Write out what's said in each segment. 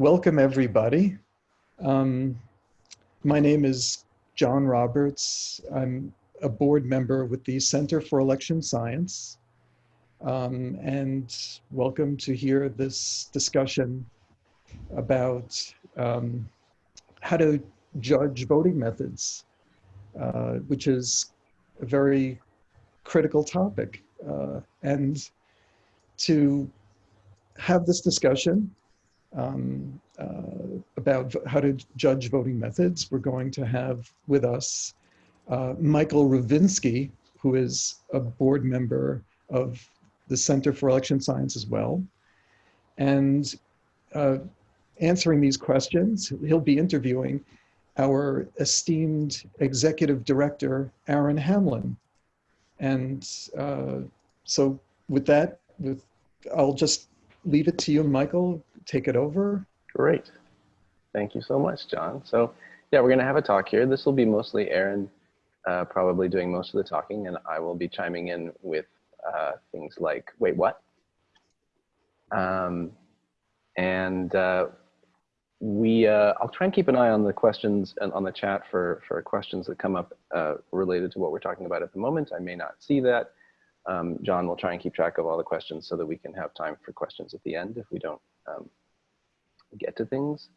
welcome everybody. Um, my name is John Roberts. I'm a board member with the Center for Election Science. Um, and welcome to hear this discussion about um, how to judge voting methods, uh, which is a very critical topic. Uh, and to have this discussion um, uh, about how to judge voting methods, we're going to have with us uh, Michael Ravnitzky, who is a board member of the Center for Election Science as well. And uh, answering these questions, he'll be interviewing our esteemed executive director, Aaron Hamlin. And uh, so with that, with, I'll just leave it to you, Michael, take it over. Great. Thank you so much, John. So yeah, we're gonna have a talk here. This will be mostly Aaron uh, probably doing most of the talking and I will be chiming in with uh, things like, wait, what? Um, and uh, we, uh, I'll try and keep an eye on the questions and on the chat for, for questions that come up uh, related to what we're talking about at the moment. I may not see that. Um, John will try and keep track of all the questions so that we can have time for questions at the end if we don't um, get to things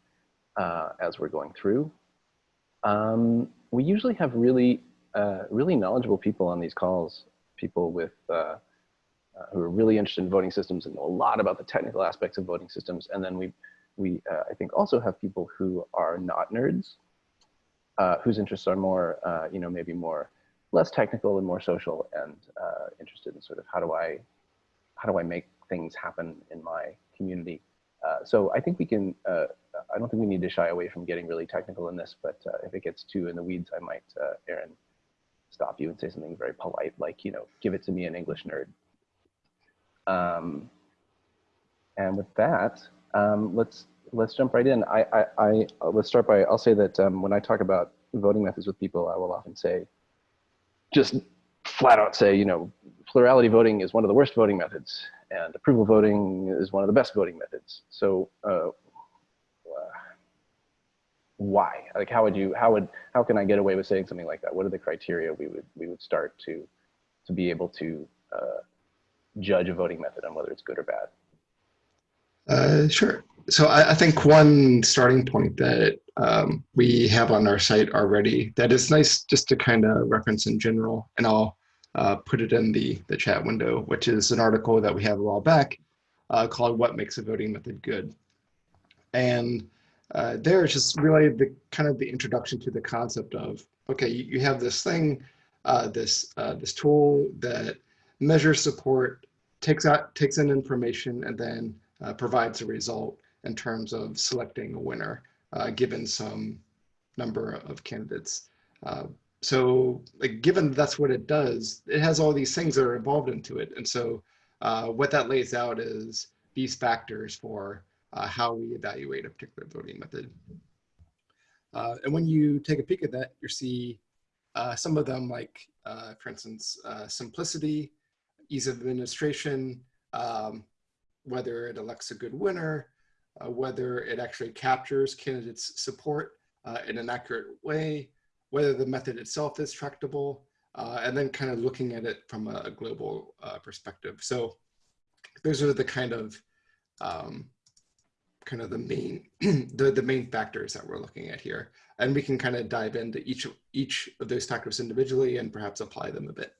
uh, as we're going through. Um, we usually have really, uh, really knowledgeable people on these calls, people with uh, uh, who are really interested in voting systems and know a lot about the technical aspects of voting systems. And then we, we uh, I think also have people who are not nerds, uh, whose interests are more, you know, maybe more less technical and more social and interested in sort of how do I, how do I make things happen in my community so I think we can, uh, I don't think we need to shy away from getting really technical in this, but uh, if it gets too in the weeds, I might, uh, Aaron, stop you and say something very polite, like, you know, give it to me an English nerd. Um, and with that, um, let's let's jump right in. I, I, I let's start by, I'll say that um, when I talk about voting methods with people, I will often say, just flat out say, you know, plurality voting is one of the worst voting methods and approval voting is one of the best voting methods. So uh, why? Like how would you, how would, how can I get away with saying something like that? What are the criteria we would, we would start to, to be able to uh, judge a voting method on whether it's good or bad? Uh, sure. So I, I, think one starting point that um, we have on our site already that is nice just to kind of reference in general, and I'll uh, put it in the, the chat window, which is an article that we have a while back uh, called What Makes a Voting Method Good. And uh, there is just really the kind of the introduction to the concept of, okay, you, you have this thing, uh, this, uh, this tool that measures support, takes out, takes in information, and then uh, provides a result in terms of selecting a winner, given some number of candidates so like, given that's what it does, it has all these things that are involved into it. And so uh, what that lays out is these factors for uh, how we evaluate a particular voting method. Uh, and when you take a peek at that, you see uh, some of them like, uh, for instance, uh, simplicity, ease of administration, um, whether it elects a good winner, whether it actually captures candidates' support in an accurate way, whether the method itself is tractable, uh, and then kind of looking at it from a, global uh, perspective. So those are the kind of um, kind of the main the, the main factors that we're looking at here. And we can kind of dive into each of, each of those factors individually and perhaps apply them a bit.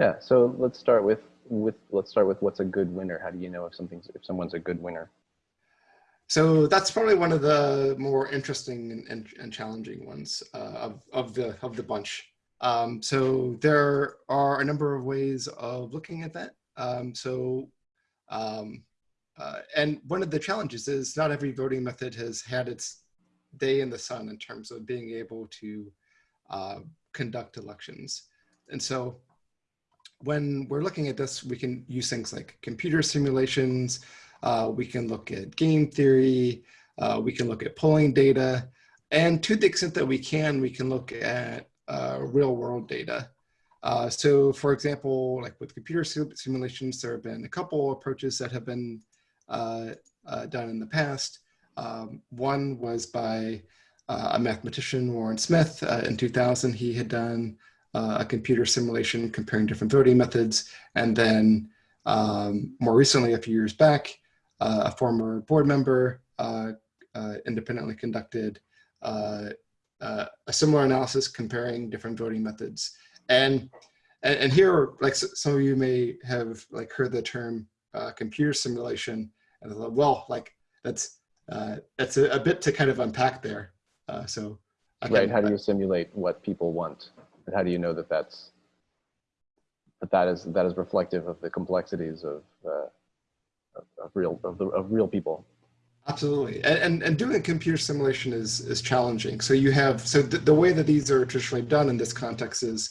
Yeah, so let's start with with let's start with what's a good winner. How do you know if something's if someone's a good winner? So that's probably one of the more interesting and, and, and challenging ones uh, of, of, the, of the bunch. Um, so there are a number of ways of looking at that. Um, so, um, uh, and one of the challenges is not every voting method has had its day in the sun in terms of being able to uh, conduct elections. And so when we're looking at this, we can use things like computer simulations, uh, we can look at game theory. Uh, we can look at polling data. And to the extent that we can, we can look at uh, real world data. Uh, so for example, like with computer simulations, there have been a couple approaches that have been uh, done in the past. Um, one was by uh, a mathematician, Warren Smith. Uh, in 2000, he had done uh, a computer simulation comparing different voting methods. And then um, more recently, a few years back, a former board member uh, uh, independently conducted a similar analysis comparing different voting methods. And, and, and here, like some of you may have like heard the term computer simulation, and thought, well, like that's uh, that's a, a, bit to kind of unpack there. Uh, so, can, right. How do you simulate what people want, and how do you know that that's that that is that is reflective of the complexities of uh, of, of, real of, the, of real people? Absolutely, and, and, and doing a computer simulation is is challenging. So you have so th the way that these are traditionally done in this context is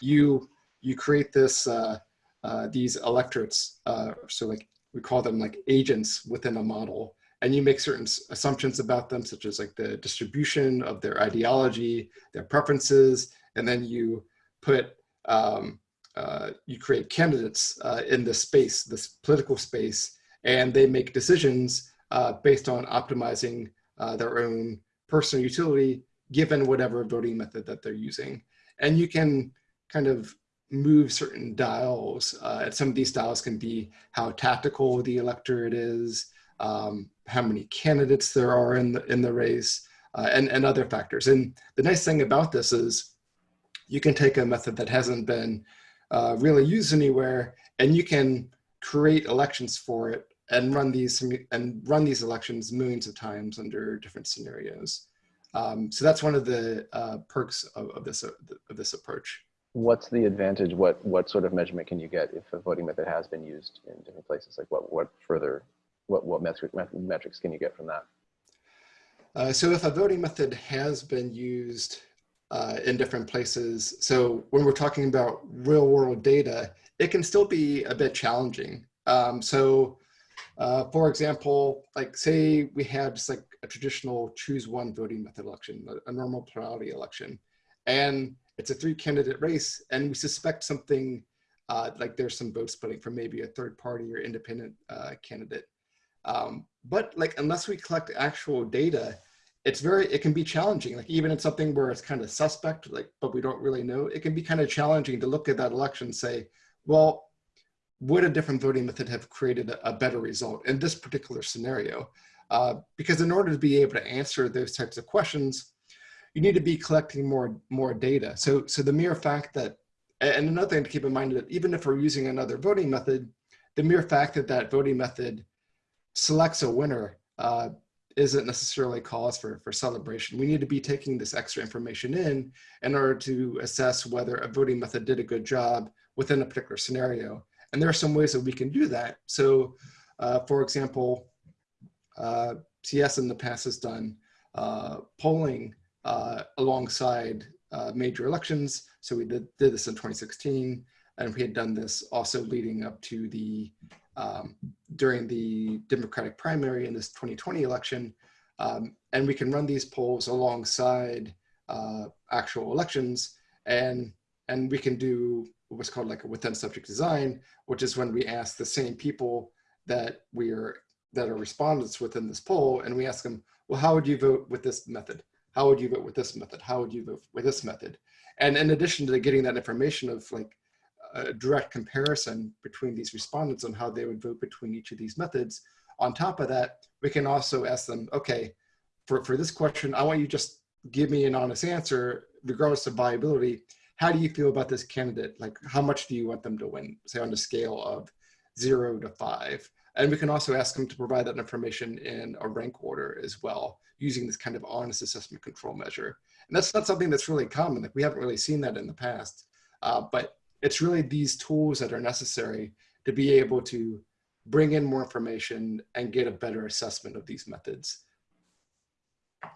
you you create this uh, uh, these electorates. Uh, so like we call them like agents within a model and you make certain assumptions about them such as like the distribution of their ideology their preferences and then you put um, uh, you create candidates uh, in this space this political space and they make decisions uh, based on optimizing uh, their own personal utility given whatever voting method that they're using and you can kind of move certain dials. Uh, some of these dials can be how tactical the electorate is, um, how many candidates there are in the, in the race, uh, and, and other factors. And the nice thing about this is you can take a method that hasn't been uh, really used anywhere, and you can create elections for it and run these and run these elections millions of times under different scenarios. Um, so that's one of the uh, perks of, of this of this approach what's the advantage? What what sort of measurement can you get if a voting method has been used in different places? Like what what further what what metric, metrics can you get from that? Uh, so if a voting method has been used uh, in different places, so when we're talking about real world data, it can still be a bit challenging. Um, so uh, for example, like say we had just like a traditional choose one voting method election, a, a normal plurality election, and it's a three candidate race and we suspect something uh, like there's some vote splitting from maybe a third party or independent uh, candidate. Um, but like, unless we collect actual data, it's very, it can be challenging. Like even in something where it's kind of suspect, like, but we don't really know, it can be kind of challenging to look at that election and say, well, would a different voting method have created a, a better result in this particular scenario? Uh, because in order to be able to answer those types of questions, you need to be collecting more more data. So so the mere fact that and another thing to keep in mind that even if we're using another voting method, the mere fact that that voting method selects a winner uh, isn't necessarily cause for, for celebration. We need to be taking this extra information in in order to assess whether a voting method did a good job within a particular scenario. And there are some ways that we can do that. So uh, for example, uh, CS in the past has done uh, polling uh, alongside uh, major elections. So we did, did this in 2016, and we had done this also leading up to the, um, during the Democratic primary in this 2020 election. Um, and we can run these polls alongside uh, actual elections, and, and we can do what's called like a within subject design, which is when we ask the same people that we are that are respondents within this poll, and we ask them, well, how would you vote with this method? how would you vote with this method? How would you vote with this method? And in addition to getting that information of like a direct comparison between these respondents on how they would vote between each of these methods, on top of that, we can also ask them, okay, for, for this question, I want you just give me an honest answer, regardless of viability. How do you feel about this candidate? Like, how much do you want them to win? Say on a scale of zero to five. And we can also ask them to provide that information in a rank order as well, using this kind of honest assessment control measure. And that's not something that's really common. Like we haven't really seen that in the past, uh, but it's really these tools that are necessary to be able to bring in more information and get a better assessment of these methods.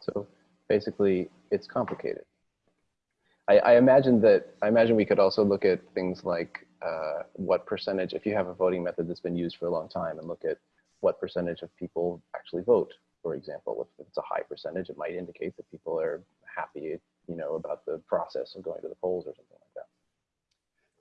So basically it's complicated. I, I imagine that, I imagine we could also look at things like uh, what percentage, if you have a voting method that's been used for a long time and look at what percentage of people actually vote, for example, if it's a high percentage, it might indicate that people are happy, you know, about the process of going to the polls or something like that.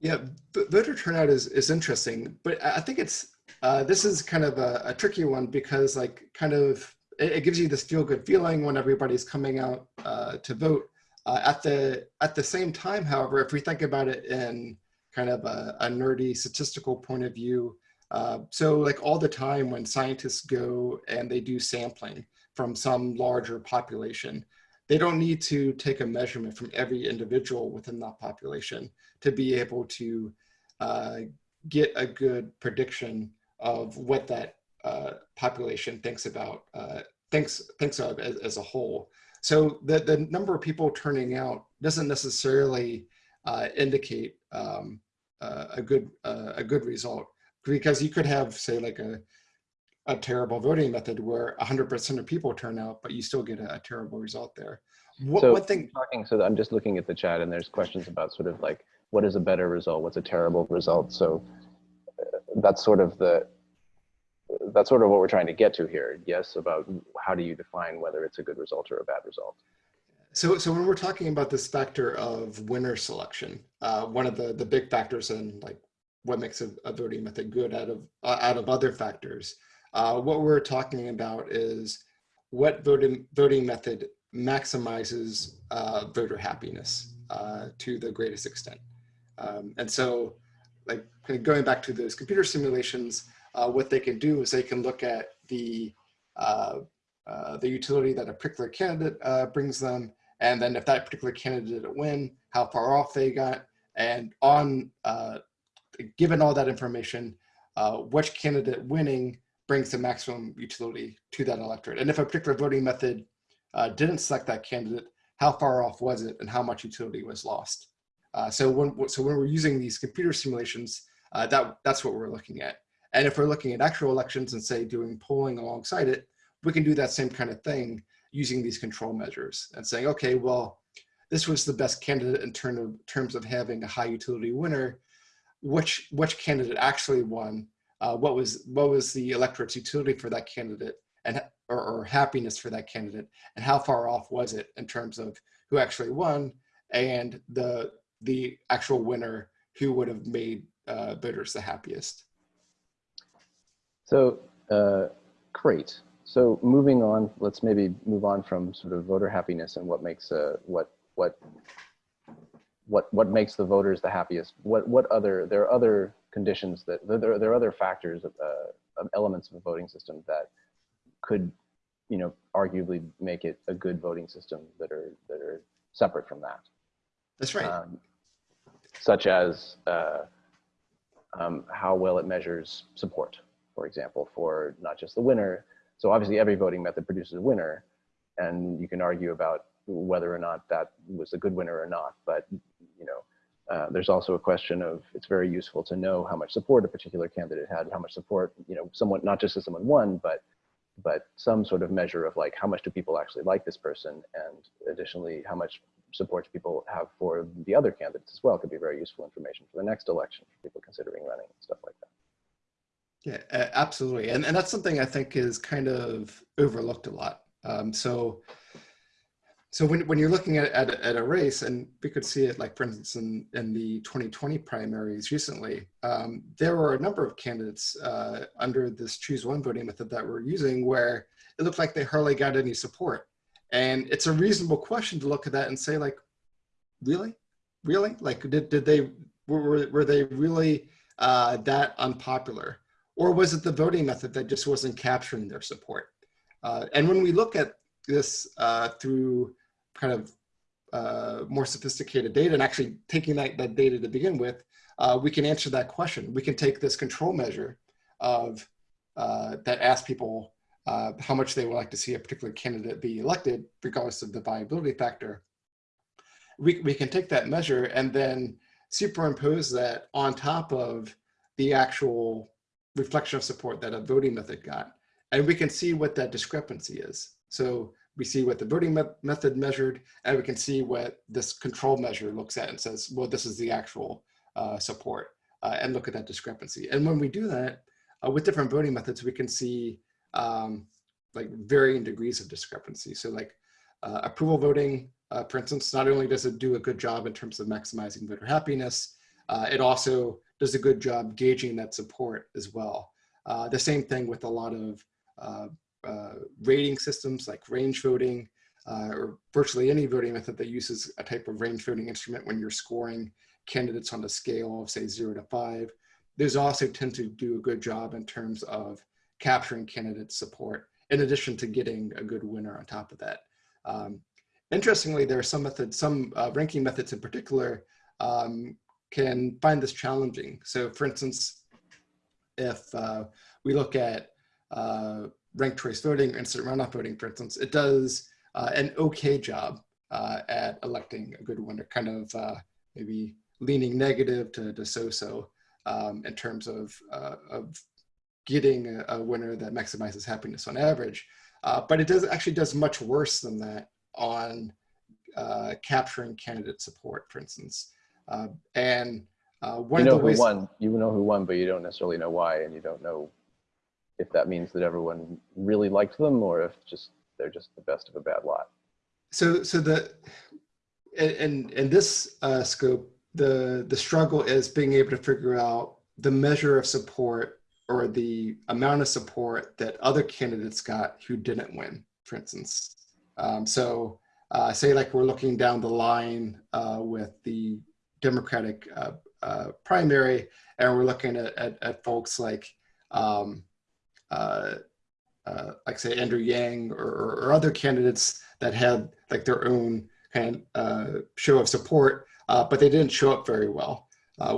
Yeah, voter turnout is, is interesting, but I think it's, uh, this is kind of a, a tricky one because like kind of it, it gives you this feel good feeling when everybody's coming out uh, to vote. Uh, at the at the same time, however, if we think about it in kind of a, a nerdy statistical point of view, uh, so like all the time when scientists go and they do sampling from some larger population, they don't need to take a measurement from every individual within that population to be able to uh, get a good prediction of what that uh, population thinks about uh, thinks thinks of as, as, a whole. So the the number of people turning out doesn't necessarily uh, indicate um, uh, a good uh, a good result because you could have say like a a terrible voting method where 100% of people turn out, but you still get a, a terrible result there. What, so what thing? Talking, so I'm just looking at the chat and there's questions about sort of like, what is a better result? What's a terrible result? So uh, that's sort of the, that's sort of what we're trying to get to here. Yes, about how do you define whether it's a good result or a bad result? So, so when we're talking about this factor of winner selection, uh, one of the, the big factors in like what makes a, a voting method good out of, uh, out of other factors, uh, what we're talking about is what voting, voting method maximizes uh, voter happiness uh, to the greatest extent. Um, and so like going back to those computer simulations, uh, what they can do is they can look at the, uh, uh, the utility that a particular candidate uh, brings them. And then if that particular candidate didn't win, how far off they got. And on, given all that information, which candidate winning brings the maximum utility to that electorate. And if a particular voting method uh, didn't select that candidate, how far off was it and how much utility was lost? Uh, so when so when we're using these computer simulations, uh, that that's what we're looking at. And if we're looking at actual elections and say doing polling alongside it, we can do that same kind of thing using these control measures and saying, okay, well, this was the best candidate in term of, terms of having a high utility winner. Which which candidate actually won? uh, what was what was the electorate's utility for that candidate and or, or, happiness for that candidate and how far off was it in terms of who actually won and the the actual winner who would have made uh, voters the happiest. So uh, great. So moving on, let's maybe move on from sort of voter happiness and what makes uh, what what what what makes the voters the happiest. What what other there are other conditions that there, there are other factors, uh, elements of a voting system that could, you know, arguably make it a good voting system that are that are separate from that. That's right. Um, such as uh, um, how well it measures support, for example, for not just the winner. So obviously every voting method produces a winner, and you can argue about whether or not that was a good winner or not. But you know, uh, there's also a question of it's very useful to know how much support a particular candidate had, how much support, you know, someone, not just as someone won, but but some sort of measure of like how much do people actually like this person and additionally how much support people have for the other candidates as well could be very useful information for the next election for people considering running and stuff like that. Yeah, absolutely. And, and that's something I think is kind of overlooked a lot. Um, so so when, when you're looking at, at, at, a race, and we could see it like, for instance, in, in the 2020 primaries recently, um, there were a number of candidates uh, under this choose one voting method that we're using where it looked like they hardly got any support. And it's a reasonable question to look at that and say like, really? Really? Like, did, did they, were, were they really uh, that unpopular? Or was it the voting method that just wasn't capturing their support? Uh, and when we look at this uh, through kind of uh, more sophisticated data and actually taking that, that data to begin with, uh, we can answer that question. We can take this control measure of uh, that asks people uh, how much they would like to see a particular candidate be elected, regardless of the viability factor. We, we can take that measure and then superimpose that on top of the actual reflection of support that a voting method got. And we can see what that discrepancy is. So we see what the voting me method measured, and we can see what this control measure looks at and says, well, this is the actual uh, support, uh, and look at that discrepancy. And when we do that uh, with different voting methods, we can see um, like varying degrees of discrepancy. So like uh, approval voting, uh, for instance, not only does it do a good job in terms of maximizing voter happiness, uh, it also does a good job gauging that support as well. the same thing with a lot of uh, rating systems like range voting uh, or virtually any voting method that uses a type of range voting instrument when you're scoring candidates on a scale of say zero to five. Those also tend to do a good job in terms of capturing candidate support in addition to getting a good winner on top of that. Um, interestingly, there are some methods, some uh, ranking methods in particular um, can find this challenging. So for instance, if uh, we look at uh, ranked choice voting, or instant runoff voting, for instance, it does uh, an okay job uh, at electing a good winner, kind of uh, maybe leaning negative to, to so-so um, in terms of, uh, of getting a, a, winner that maximizes happiness on average. But it does actually does much worse than that on capturing candidate support, for instance. And one you know of the ways who won. You know who won, but you don't necessarily know why, and you don't know if that means that everyone really liked them or if just they're just the best of a bad lot. So, so the in in this uh, scope, the the struggle is being able to figure out the measure of support or the amount of support that other candidates got who didn't win, for instance. Um, so, uh, say like we're looking down the line uh, with the Democratic uh, uh, primary, and we're looking at at, at folks like. Um, uh, uh, like say Andrew Yang or, or, other candidates that had like their own kind of uh, show of support, uh, but they didn't show up very well.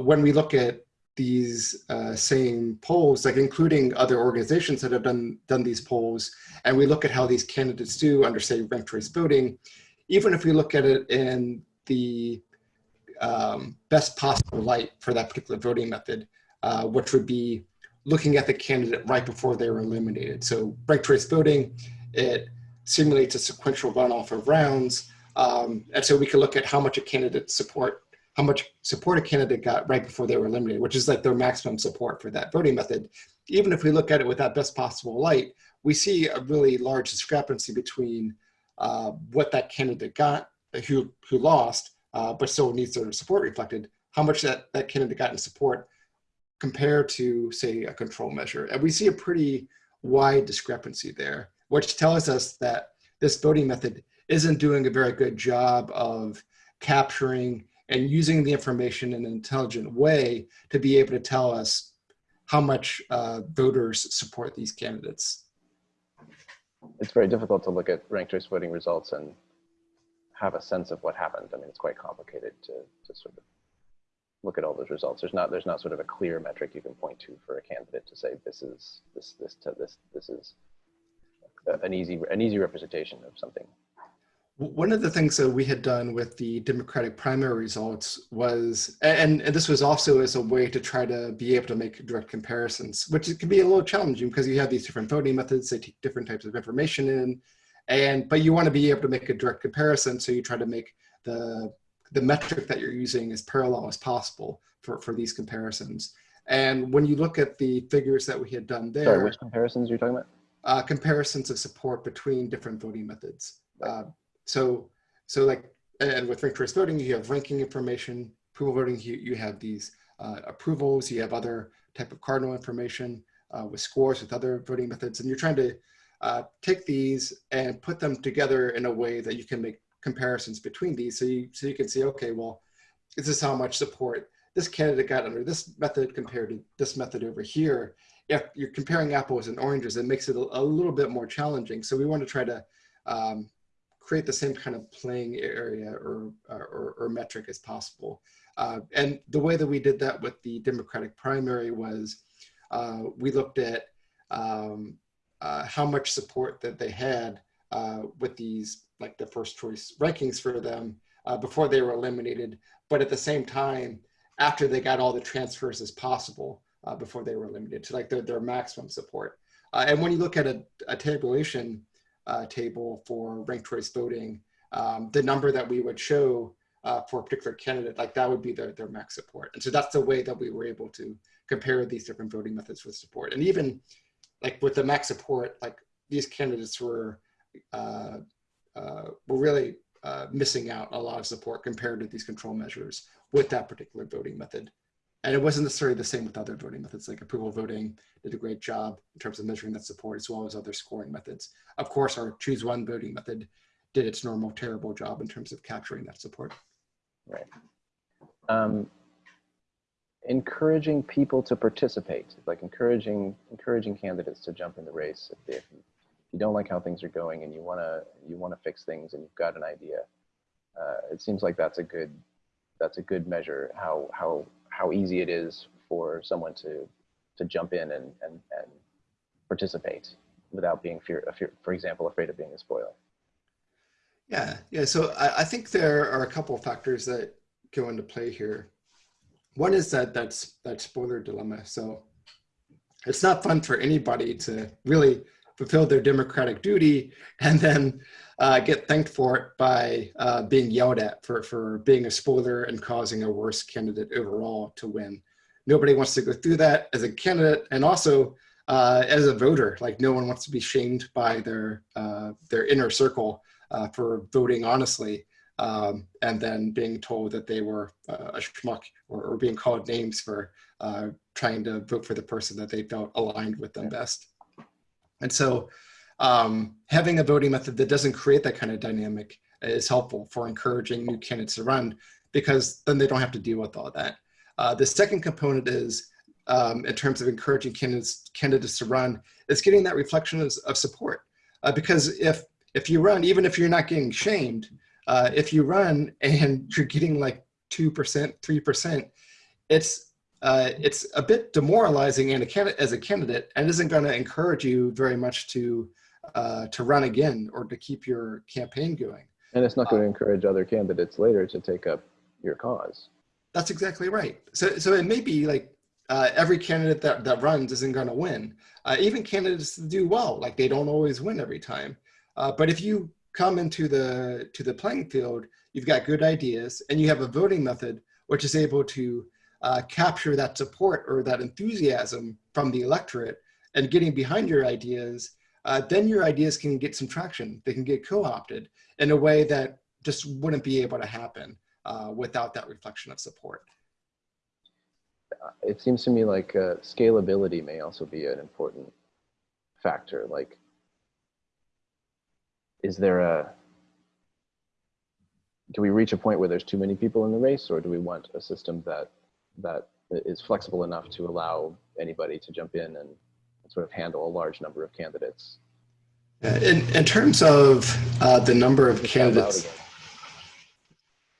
When we look at these same polls, like including other organizations that have done done these polls, and we look at how these candidates do under say ranked choice voting, even if we look at it in the um, best possible light for that particular voting method, which would be looking at the candidate right before they were eliminated. So ranked choice voting, it simulates a sequential runoff of rounds. Um, and so we can look at how much a candidate support, how much support a candidate got right before they were eliminated, which is like their maximum support for that voting method. Even if we look at it with that best possible light, we see a really large discrepancy between uh, what that candidate got, who, who lost, uh, but still needs their support reflected, how much that, that candidate got in support compared to, say, a control measure. And we see a pretty wide discrepancy there, which tells us that this voting method isn't doing a very good job of capturing and using the information in an intelligent way to be able to tell us how much uh, voters support these candidates. It's very difficult to look at ranked choice voting results and have a sense of what happened. I mean, it's quite complicated to, to sort of look at all those results. There's not there's not sort of a clear metric you can point to for a candidate to say this is this this to this this is an easy an easy representation of something. One of the things that we had done with the Democratic primary results was, and, and this was also as a way to try to be able to make direct comparisons, which can be a little challenging because you have these different voting methods, they take different types of information in, and but you want to be able to make a direct comparison, so you try to make the the metric that you're using as parallel as possible for, for these comparisons. And when you look at the figures that we had done there. Sorry, which comparisons are you talking about? Uh, comparisons of support between different voting methods. Uh, so, so like, and with ranked choice voting, you have ranking information, approval voting, you, you have these uh, approvals, you have other type of cardinal information uh, with scores with other voting methods, and you're trying to uh, take these and put them together in a way that you can make comparisons between these. So you, so you can see, okay, well, this is how much support this candidate got under this method compared to this method over here. If you're comparing apples and oranges, it makes it a, a little bit more challenging. So we want to try to um, create the same kind of playing area or, or, or metric as possible. Uh, and the way that we did that with the Democratic primary was uh, we looked at um, uh, how much support that they had uh, with these like the first choice rankings for them uh, before they were eliminated, but at the same time, after they got all the transfers as possible uh, before they were eliminated to like their, their maximum support. Uh, and when you look at a, a tabulation uh, table for ranked choice voting, um, the number that we would show for a particular candidate, like that would be their, their max support. And so that's the way that we were able to compare these different voting methods with support. And even like with the max support, like these candidates were uh, uh, we're really uh, missing out a lot of support compared to these control measures with that particular voting method. and it wasn't necessarily the same with other voting methods like approval voting did a great job in terms of measuring that support as well as other scoring methods. Of course, our choose one voting method did its normal terrible job in terms of capturing that support. Right. Um, encouraging people to participate, like encouraging encouraging candidates to jump in the race if, they, if you don't like how things are going and you wanna you wanna fix things and you've got an idea. Uh, it seems like that's a good that's a good measure how how how easy it is for someone to to jump in and and, and participate without being fear, fear for example afraid of being a spoiler. Yeah, yeah. So I, I think there are a couple of factors that go into play here. One is that that's that spoiler dilemma. So it's not fun for anybody to really fulfill their democratic duty and then uh, get thanked for it by uh, being yelled at for, for being a spoiler and causing a worse candidate overall to win. Nobody wants to go through that as a candidate and also uh, as a voter. Like no one wants to be shamed by their, uh, their inner circle uh, for voting honestly um, and then being told that they were uh, a schmuck or, or, being called names for uh, trying to vote for the person that they felt aligned with them best. And so um, having a voting method that doesn't create that kind of dynamic is helpful for encouraging new candidates to run because then they don't have to deal with all that. Uh, the second component is um, in terms of encouraging candidates, candidates to run is getting that reflection of, of support. Uh, because if if you run, even if you're not getting shamed, uh, if you run and you're getting like 2%, 3%, it's, uh, it's a bit demoralizing and a as a candidate and isn't going to encourage you very much to, uh, to run again or to keep your campaign going. And it's not going to encourage other candidates later to take up your cause. That's exactly right. So, so it may be like uh, every candidate that, that runs isn't going to win. Uh, even candidates do well, like they don't always win every time. Uh, but if you come into the to the playing field, you've got good ideas, and you have a voting method which is able to uh, capture that support or that enthusiasm from the electorate and getting behind your ideas, uh, then your ideas can get some traction. They can get co-opted in a way that just wouldn't be able to happen uh, without that reflection of support. It seems to me like uh, scalability may also be an important factor. Like is there a, do we reach a point where there's too many people in the race or do we want a system that, that is flexible enough to allow anybody to jump in and sort of handle a large number of candidates? In, in terms of uh, the number of candidates,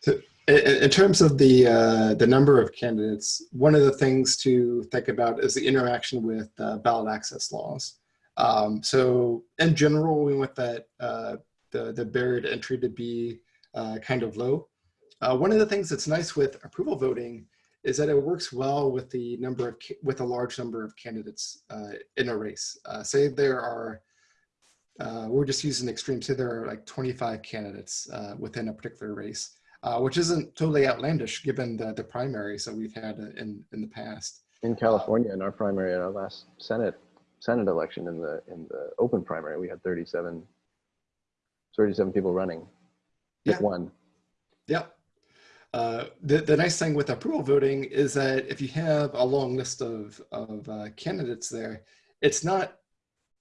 so in, in, terms of the uh, the number of candidates, one of the things to think about is the interaction with uh, ballot access laws. Um, so in general, we want that uh, the, the barrier to entry to be uh, kind of low. Uh, one of the things that's nice with approval voting is that it works well with the number of with a large number of candidates uh, in a race. Uh, say there are, uh, we're just using extreme, say there are like 25 candidates within a particular race, which isn't totally outlandish given the, the primaries that we've had in, in the past. In California, in our primary, in our last Senate Senate election in the in the open primary, we had 37, 37 people running. Pick yeah. one. Yeah. Uh, the, the nice thing with approval voting is that if you have a long list of, of uh, candidates there, it's not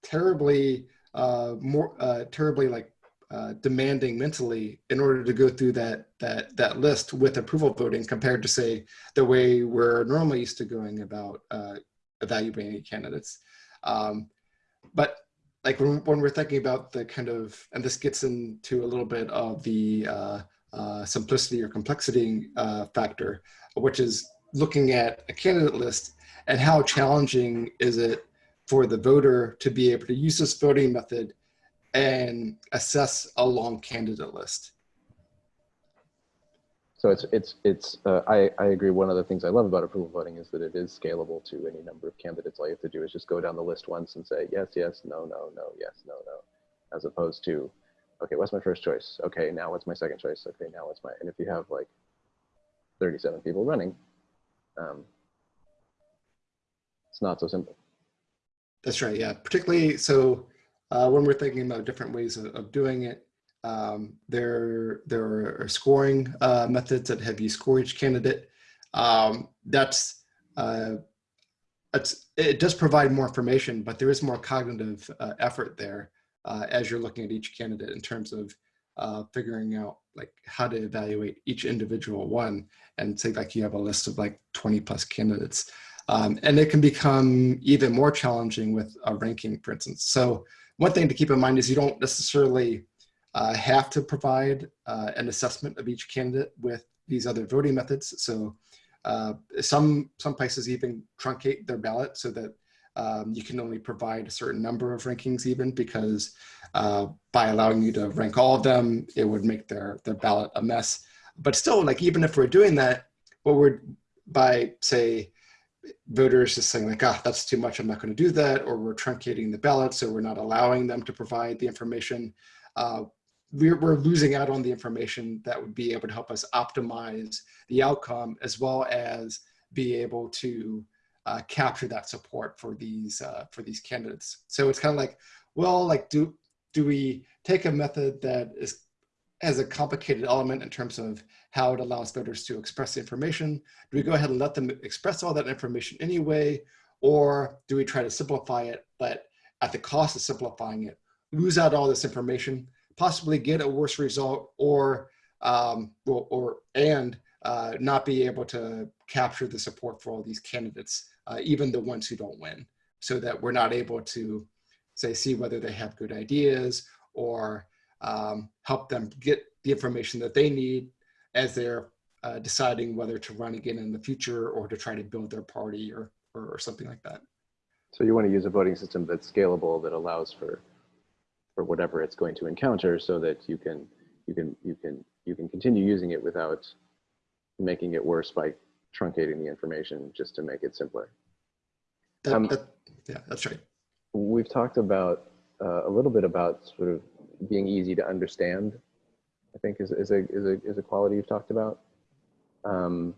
terribly uh, more uh, terribly like uh, demanding mentally in order to go through that that that list with approval voting compared to say the way we're normally used to going about uh, evaluating candidates. Um, but like when, when we're thinking about the kind of, and this gets into a little bit of the uh, uh, simplicity or complexity uh, factor, which is looking at a candidate list and how challenging is it for the voter to be able to use this voting method and assess a long candidate list. So it's it's it's uh, I I agree. One of the things I love about approval voting is that it is scalable to any number of candidates. All you have to do is just go down the list once and say yes, yes, no, no, no, yes, no, no, as opposed to, okay, what's my first choice? Okay, now what's my second choice? Okay, now what's my and if you have like 37 people running, um, it's not so simple. That's right. Yeah, particularly so uh, when we're thinking about different ways of, of doing it. Um, there, there are scoring uh, methods that have you score each candidate. Um, that's uh, it's, it does provide more information, but there is more cognitive uh, effort there uh, as you're looking at each candidate in terms of uh, figuring out like how to evaluate each individual one and say like you have a list of like 20 plus candidates. Um, and it can become even more challenging with a ranking, for instance. So one thing to keep in mind is you don't necessarily uh, have to provide uh, an assessment of each candidate with these other voting methods. So uh, some, some places even truncate their ballot so that um, you can only provide a certain number of rankings even because uh, by allowing you to rank all of them, it would make their, their ballot a mess. But still, like even if we're doing that, what we're by say voters just saying like, ah, that's too much, I'm not going to do that, or we're truncating the ballot, so we're not allowing them to provide the information. Uh, we're, we're losing out on the information that would be able to help us optimize the outcome as well as be able to uh, capture that support for these uh, for these candidates. So it's kind of like, well, like do do we take a method that is has a complicated element in terms of how it allows voters to express the information? Do we go ahead and let them express all that information anyway? Or do we try to simplify it, but at the cost of simplifying it, lose out all this information, possibly get a worse result or, um, or, or and uh, not be able to capture the support for all these candidates, uh, even the ones who don't win, so that we're not able to say, see whether they have good ideas or um, help them get the information that they need as they're uh, deciding whether to run again in the future or to try to build their party or, or, or something like that. So you want to use a voting system that's scalable that allows for for whatever it's going to encounter so that you can you can you can you can continue using it without making it worse by truncating the information just to make it simpler. That, Um, that, yeah, that's right. We've talked about uh, a little bit about sort of being easy to understand. I think is, is a is a is a quality you've talked about. Um,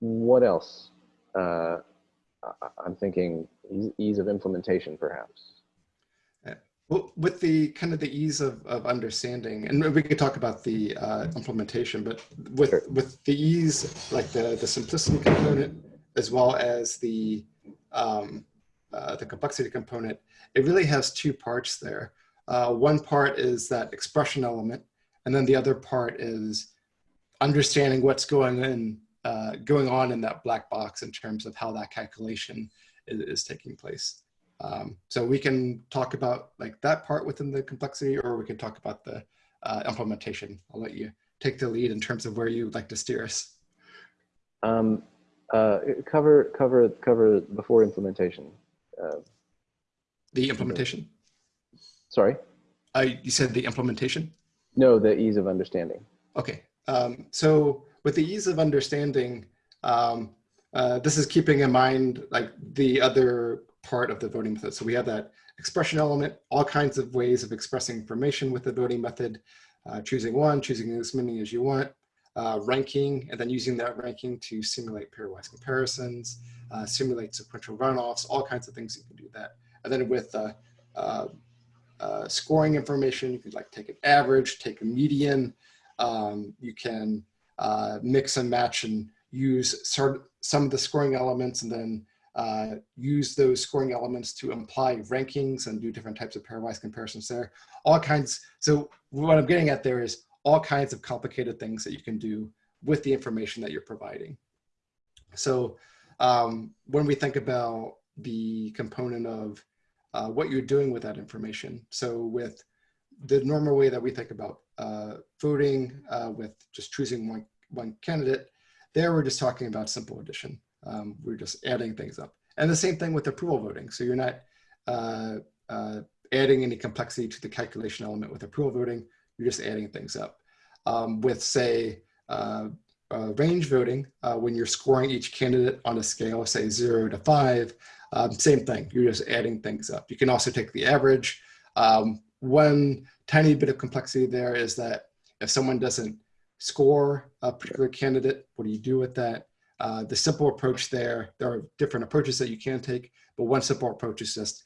what else? Uh, I'm thinking ease, ease of implementation, perhaps. Well, with the kind of the ease of, of understanding, and we could talk about the uh, implementation, but with Sure. with the ease, like the the simplicity component, as well as the um, uh, the complexity component, it really has two parts there. Uh, one part is that expression element, and then the other part is understanding what's going in uh, going on in that black box in terms of how that calculation is, is taking place. Um, so we can talk about like that part within the complexity, or we can talk about the uh, implementation. I'll let you take the lead in terms of where you would like to steer us. Um, uh, cover cover cover before implementation. Uh, The implementation. sorry, Uh, you said the implementation. no, the ease of understanding. Okay. Um, so with the ease of understanding, um, uh, this is keeping in mind like the other part of the voting method. So we have that expression element, all kinds of ways of expressing information with the voting method, uh, choosing one, choosing as many as you want, uh, ranking, and then using that ranking to simulate pairwise comparisons, uh, simulate sequential runoffs, all kinds of things you can do that. And then with uh, uh, uh, scoring information, you can like take an average, take a median, um, you can mix and match and use some of the scoring elements and then uh, use those scoring elements to imply rankings and do different types of pairwise comparisons there. All kinds. So what I'm getting at there is all kinds of complicated things that you can do with the information that you're providing. So um, when we think about the component of uh, what you're doing with that information. So with the normal way that we think about uh, voting uh, with just choosing one, one candidate, there we're just talking about simple addition. Um, we're just adding things up. And the same thing with approval voting. So you're not uh, uh, adding any complexity to the calculation element with approval voting, you're just adding things up. Um, with say, uh, uh, range voting, uh, when you're scoring each candidate on a scale, say zero to five, um, same thing, you're just adding things up. You can also take the average. Um, one tiny bit of complexity there is that if someone doesn't score a particular candidate, what do you do with that? Uh, the simple approach there, there are different approaches that you can take, but one simple approach is just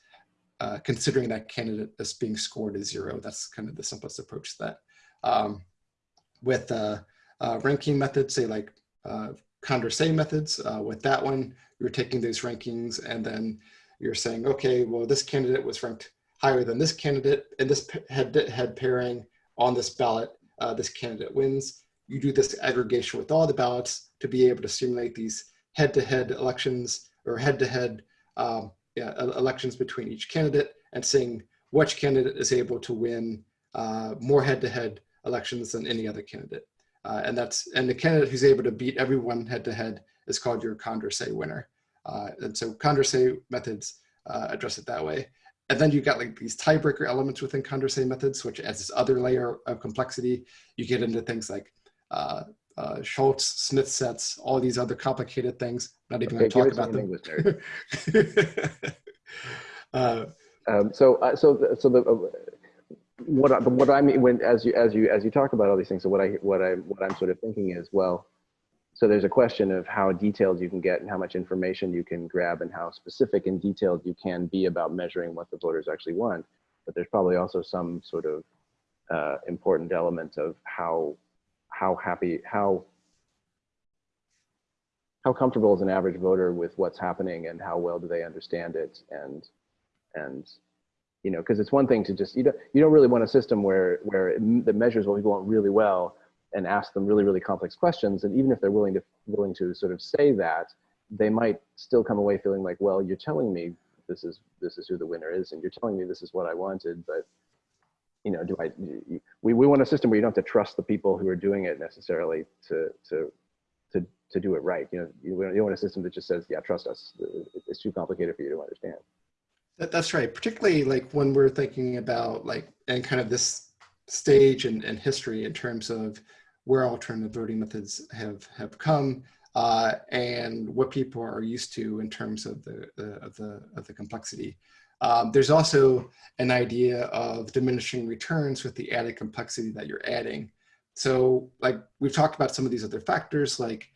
uh, considering that candidate as being scored as zero. That's kind of the simplest approach that. Um, with uh, uh, ranking methods, say like uh, Condorcet methods. Uh, with that one, you're taking those rankings and then you're saying, okay, well, this candidate was ranked higher than this candidate and this head-to-head pairing on this ballot, this candidate wins. You do this aggregation with all the ballots to be able to simulate these head-to-head elections or head-to-head um, yeah, elections between each candidate and seeing which candidate is able to win uh, more head-to-head elections than any other candidate. Uh, and that's and the candidate who's able to beat everyone head-to-head is called your Condorcet winner. Uh, and so Condorcet methods uh, address it that way. And then you got like these tiebreaker elements within Condorcet methods, which adds this other layer of complexity. You get into things like uh, uh, Schulze, Smith sets, all these other complicated things. Not even okay, going to talk about them. uh, um, so, uh, so, the, so the uh, what I, what I mean when as you as you as you talk about all these things, so what I what I what I'm sort of thinking is well, so there's a question of how detailed you can get and how much information you can grab and how specific and detailed you can be about measuring what the voters actually want. But there's probably also some sort of uh, important element of how how happy, how how comfortable is an average voter with what's happening and how well do they understand it? And and you know because it's one thing to just you don't you don't really want a system where where it, that measures what people want really well and ask them really really complex questions. And even if they're willing to willing to sort of say that they might still come away feeling like well you're telling me this is this is who the winner is and you're telling me this is what I wanted but you know, do I, we, we want a system where you don't have to trust the people who are doing it necessarily to, to, to, to do it right. You know, you, you want a system that just says, yeah, trust us. It's too complicated for you to understand. That, that's right. Particularly like when we're thinking about like, and kind of this stage and, and history in terms of where alternative voting methods have, have come uh, and what people are used to in terms of the, the, of the, of the complexity. Um, there's also an idea of diminishing returns with the added complexity that you're adding. So like we've talked about some of these other factors like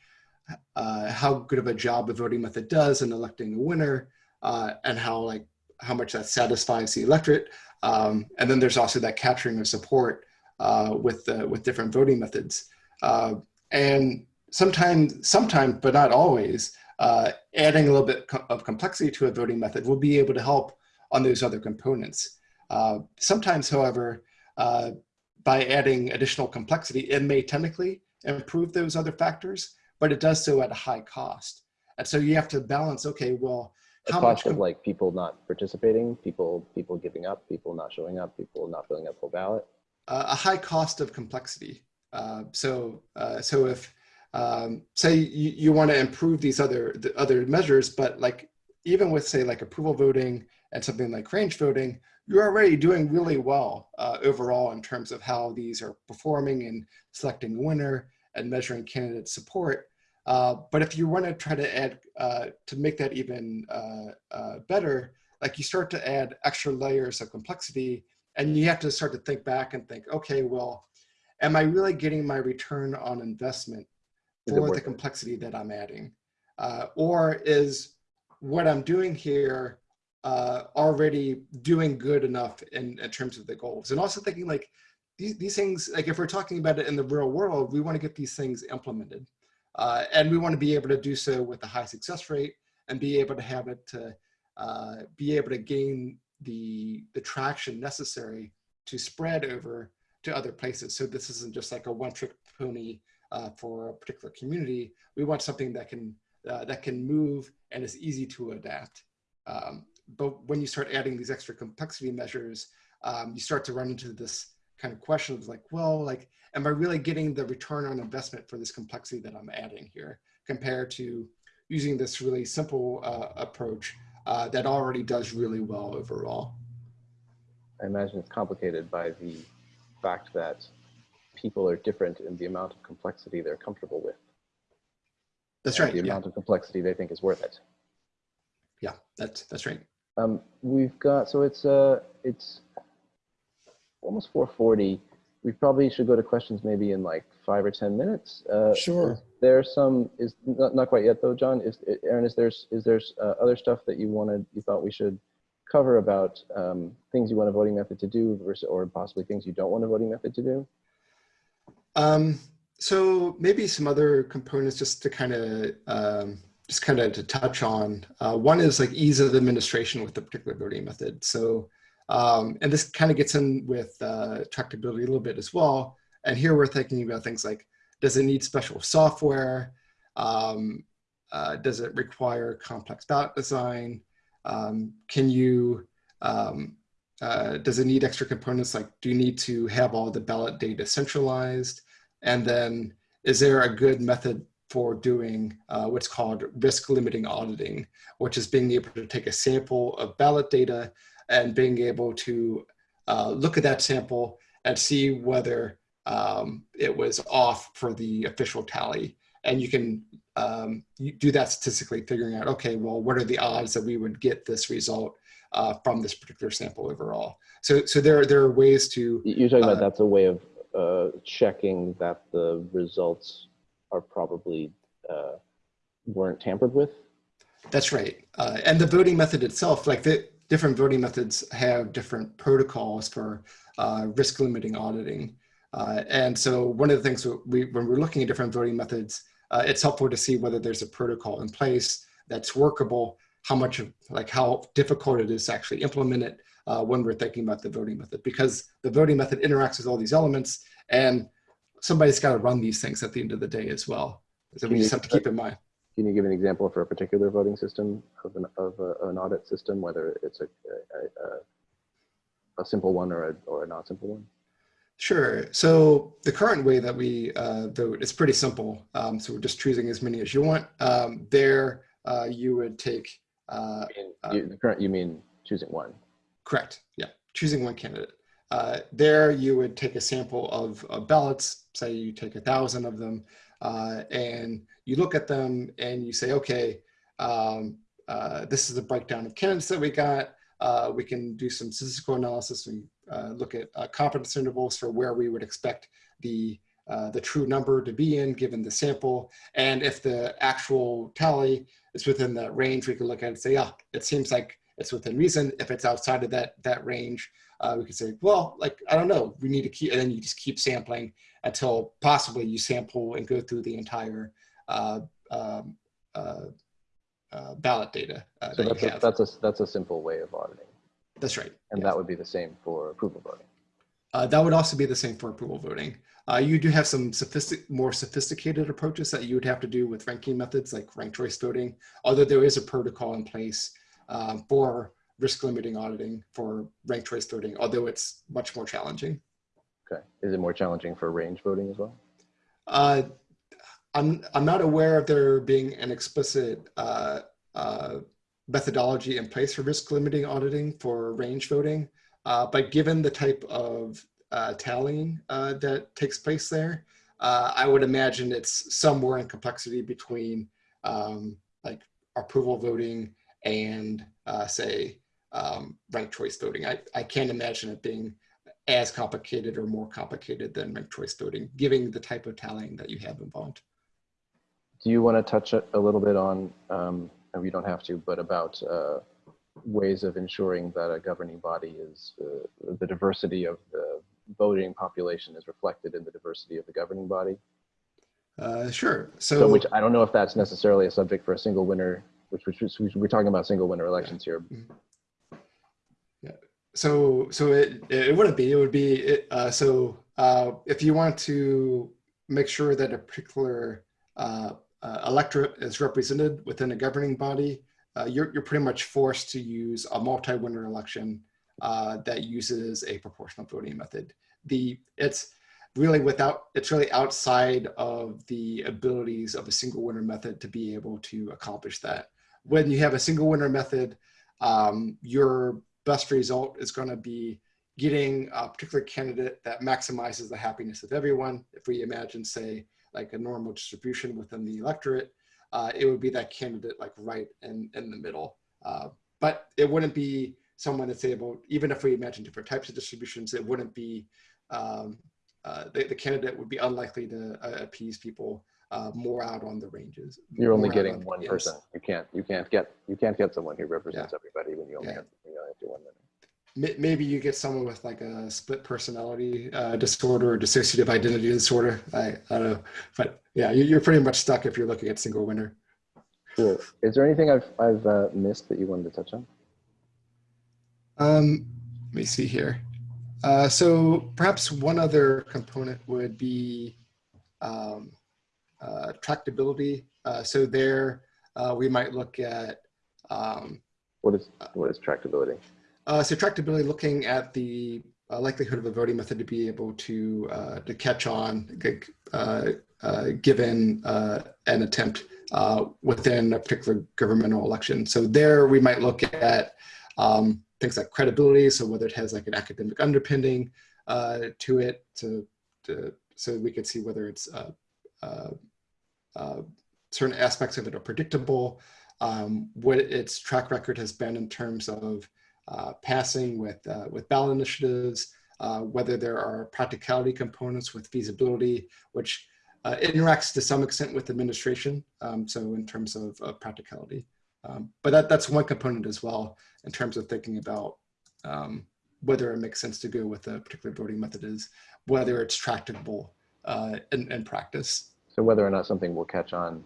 uh, how good of a job a voting method does in electing a winner uh, and how like how much that satisfies the electorate. Um, and then there's also that capturing of support uh, with the, with different voting methods. Uh, and sometimes, sometimes, but not always, uh, adding a little bit of complexity to a voting method will be able to help on those other components. Uh, sometimes, however, uh, by adding additional complexity, it may technically improve those other factors, but it does so at a high cost. And so you have to balance, okay, well, the how cost much of like people not participating, people people giving up, people not showing up, people not filling up full ballot? Uh, a high cost of complexity. Uh, so uh, so if um, say you, you want to improve these other the other measures, but like even with say like approval voting and something like range voting, you're already doing really well uh, overall in terms of how these are performing and selecting a winner and measuring candidate support. Uh, but if you want to try to add, uh, to make that even uh, uh, better, like you start to add extra layers of complexity and you have to start to think back and think, okay, well, am I really getting my return on investment for the complexity that I'm adding? Uh, or is what I'm doing here uh, already doing good enough in, in terms of the goals. And also thinking like these, these things, like if we're talking about it in the real world, we want to get these things implemented. Uh, and we want to be able to do so with a high success rate and be able to have it to uh, be able to gain the, the traction necessary to spread over to other places. So this isn't just like a one trick pony uh, for a particular community. We want something that can, uh, that can move and is easy to adapt. Um, but when you start adding these extra complexity measures, um, you start to run into this kind of question of like, well, like, am I really getting the return on investment for this complexity that I'm adding here compared to using this really simple uh, approach uh, that already does really well overall? I imagine it's complicated by the fact that people are different in the amount of complexity they're comfortable with. That's right. The amount yeah. of complexity they think is worth it. Yeah, that's that's right. Um, we've got, so it's, uh, it's almost 440. We probably should go to questions maybe in like five or 10 minutes. Uh, sure. There's some, is not, not quite yet though, John, is, Aaron, is there's, is there's uh, other stuff that you wanted, you thought we should cover about um, things you want a voting method to do versus, or possibly things you don't want a voting method to do? Um, So maybe some other components just to kind of um, just kind of to touch on. Uh, one is like ease of administration with the particular voting method. So, um, and this kind of gets in with uh, tractability a little bit as well. And here we're thinking about things like, does it need special software? Um, uh, does it require complex ballot design? Um, can you, um, uh, does it need extra components? Like, do you need to have all the ballot data centralized? And then is there a good method for doing uh, what's called risk limiting auditing, which is being able to take a sample of ballot data and being able to uh, look at that sample and see whether um, it was off for the official tally. And you can um, you do that statistically, figuring out, okay, well, what are the odds that we would get this result uh, from this particular sample overall? So, so there, there are ways to. You're talking about Uh, that's a way of uh, checking that the results are probably uh, weren't tampered with. That's right. Uh, and the voting method itself, like the different voting methods have different protocols for uh, risk limiting auditing. Uh, and so one of the things we, when we're looking at different voting methods, it's helpful to see whether there's a protocol in place that's workable, how much of, like how difficult it is to actually implement it uh, when we're thinking about the voting method, because the voting method interacts with all these elements and somebody's got to run these things at the end of the day as well. So we Can just you- have to keep in mind. Can you give an example for a particular voting system of an, of a, an audit system, whether it's a, a, a, a simple one or a, or a not simple one? Sure. So the current way that we uh, vote is pretty simple. Um, so we're just choosing as many as you want. Um, there, uh, you would take, uh, In, Uh, you, the current, you mean choosing one? Correct, yeah, choosing one candidate. Uh, there, you would take a sample of, of ballots, say you take a thousand of them, uh, and you look at them and you say, okay, um, uh, this is the breakdown of candidates that we got. Uh, we can do some statistical analysis. We uh, look at uh, confidence intervals for where we would expect the the true number to be in given the sample. And if the actual tally is within that range, we can look at it and say, yeah, it seems like it's within reason. If it's outside of that that range, uh, we can say, well, like, I don't know, we need to keep, and then you just keep sampling until possibly you sample and go through the entire uh, um, uh, uh, ballot data uh, So that that's a, that's a, that's a simple way of auditing. That's right. And yes. that would be the same for approval voting. Uh, that would also be the same for approval voting. Uh, you do have some sophistic, more sophisticated approaches that you would have to do with ranking methods like ranked choice voting, although there is a protocol in place um, for risk limiting auditing for ranked choice voting, although it's much more challenging. Okay. Is it more challenging for range voting as well? Uh, I'm, I'm not aware of there being an explicit uh, uh, methodology in place for risk limiting auditing for range voting. Uh, but given the type of uh, tallying uh, that takes place there, uh, I would imagine it's somewhere in complexity between um, like approval voting and uh, say um, ranked choice voting. I, I can't imagine it being as complicated or more complicated than ranked choice voting, given the type of tallying that you have involved. Do you want to touch a, little bit on, um, and we don't have to, but about uh, ways of ensuring that a governing body is, uh, the diversity of the voting population is reflected in the diversity of the governing body? Uh, sure. So, So, which I don't know if that's necessarily a subject for a single winner, which, which, which we're talking about single winner elections here. Yeah. so, so it, it wouldn't be, it would be, it, uh, so uh, if you want to make sure that a particular uh, uh, electorate is represented within a governing body, uh, you're, you're pretty much forced to use a multi-winner election uh, that uses a proportional voting method. The, it's really without, it's really outside of the abilities of a single winner method to be able to accomplish that. When you have a single winner method, um, your best result is going to be getting a particular candidate that maximizes the happiness of everyone. If we imagine, say, like a normal distribution within the electorate, uh, it would be that candidate like right in, in the middle. Uh, but it wouldn't be someone that's able, even if we imagine different types of distributions, it wouldn't be, um, uh, the, the candidate would be unlikely to uh, appease people uh, more out on the ranges. You're only getting on- one yes. person. You can't, you can't get, you can't get someone who represents everybody when you only Yeah. have, you only have to one winner. maybe you get someone with like a split personality uh, disorder or dissociative identity disorder. I, I don't know, but yeah, you- you're pretty much stuck if you're looking at single winner. Cool. Is there anything I've, I've uh, missed that you wanted to touch on? Um, let me see here. Uh, so perhaps one other component would be um, uh, tractability. Uh, so there, uh, we might look at um, What is, what is tractability? Uh, so tractability, looking at the uh, likelihood of a voting method to be able to uh, to catch on, uh, uh, given uh, an attempt uh, within a particular governmental election. So there, we might look at um, things like credibility. So whether it has like an academic underpinning uh, to it, to, to so we could see whether it's uh, uh, uh, certain aspects of it are predictable. Um, what its track record has been in terms of uh, passing with, uh, with ballot initiatives, uh, whether there are practicality components with feasibility, which uh, interacts to some extent with administration. Um, so in terms of, practicality. Um, but that, that's one component as well in terms of thinking about um, whether it makes sense to go with a particular voting method is whether it's tractable uh, in, in practice. So whether or not something will catch on,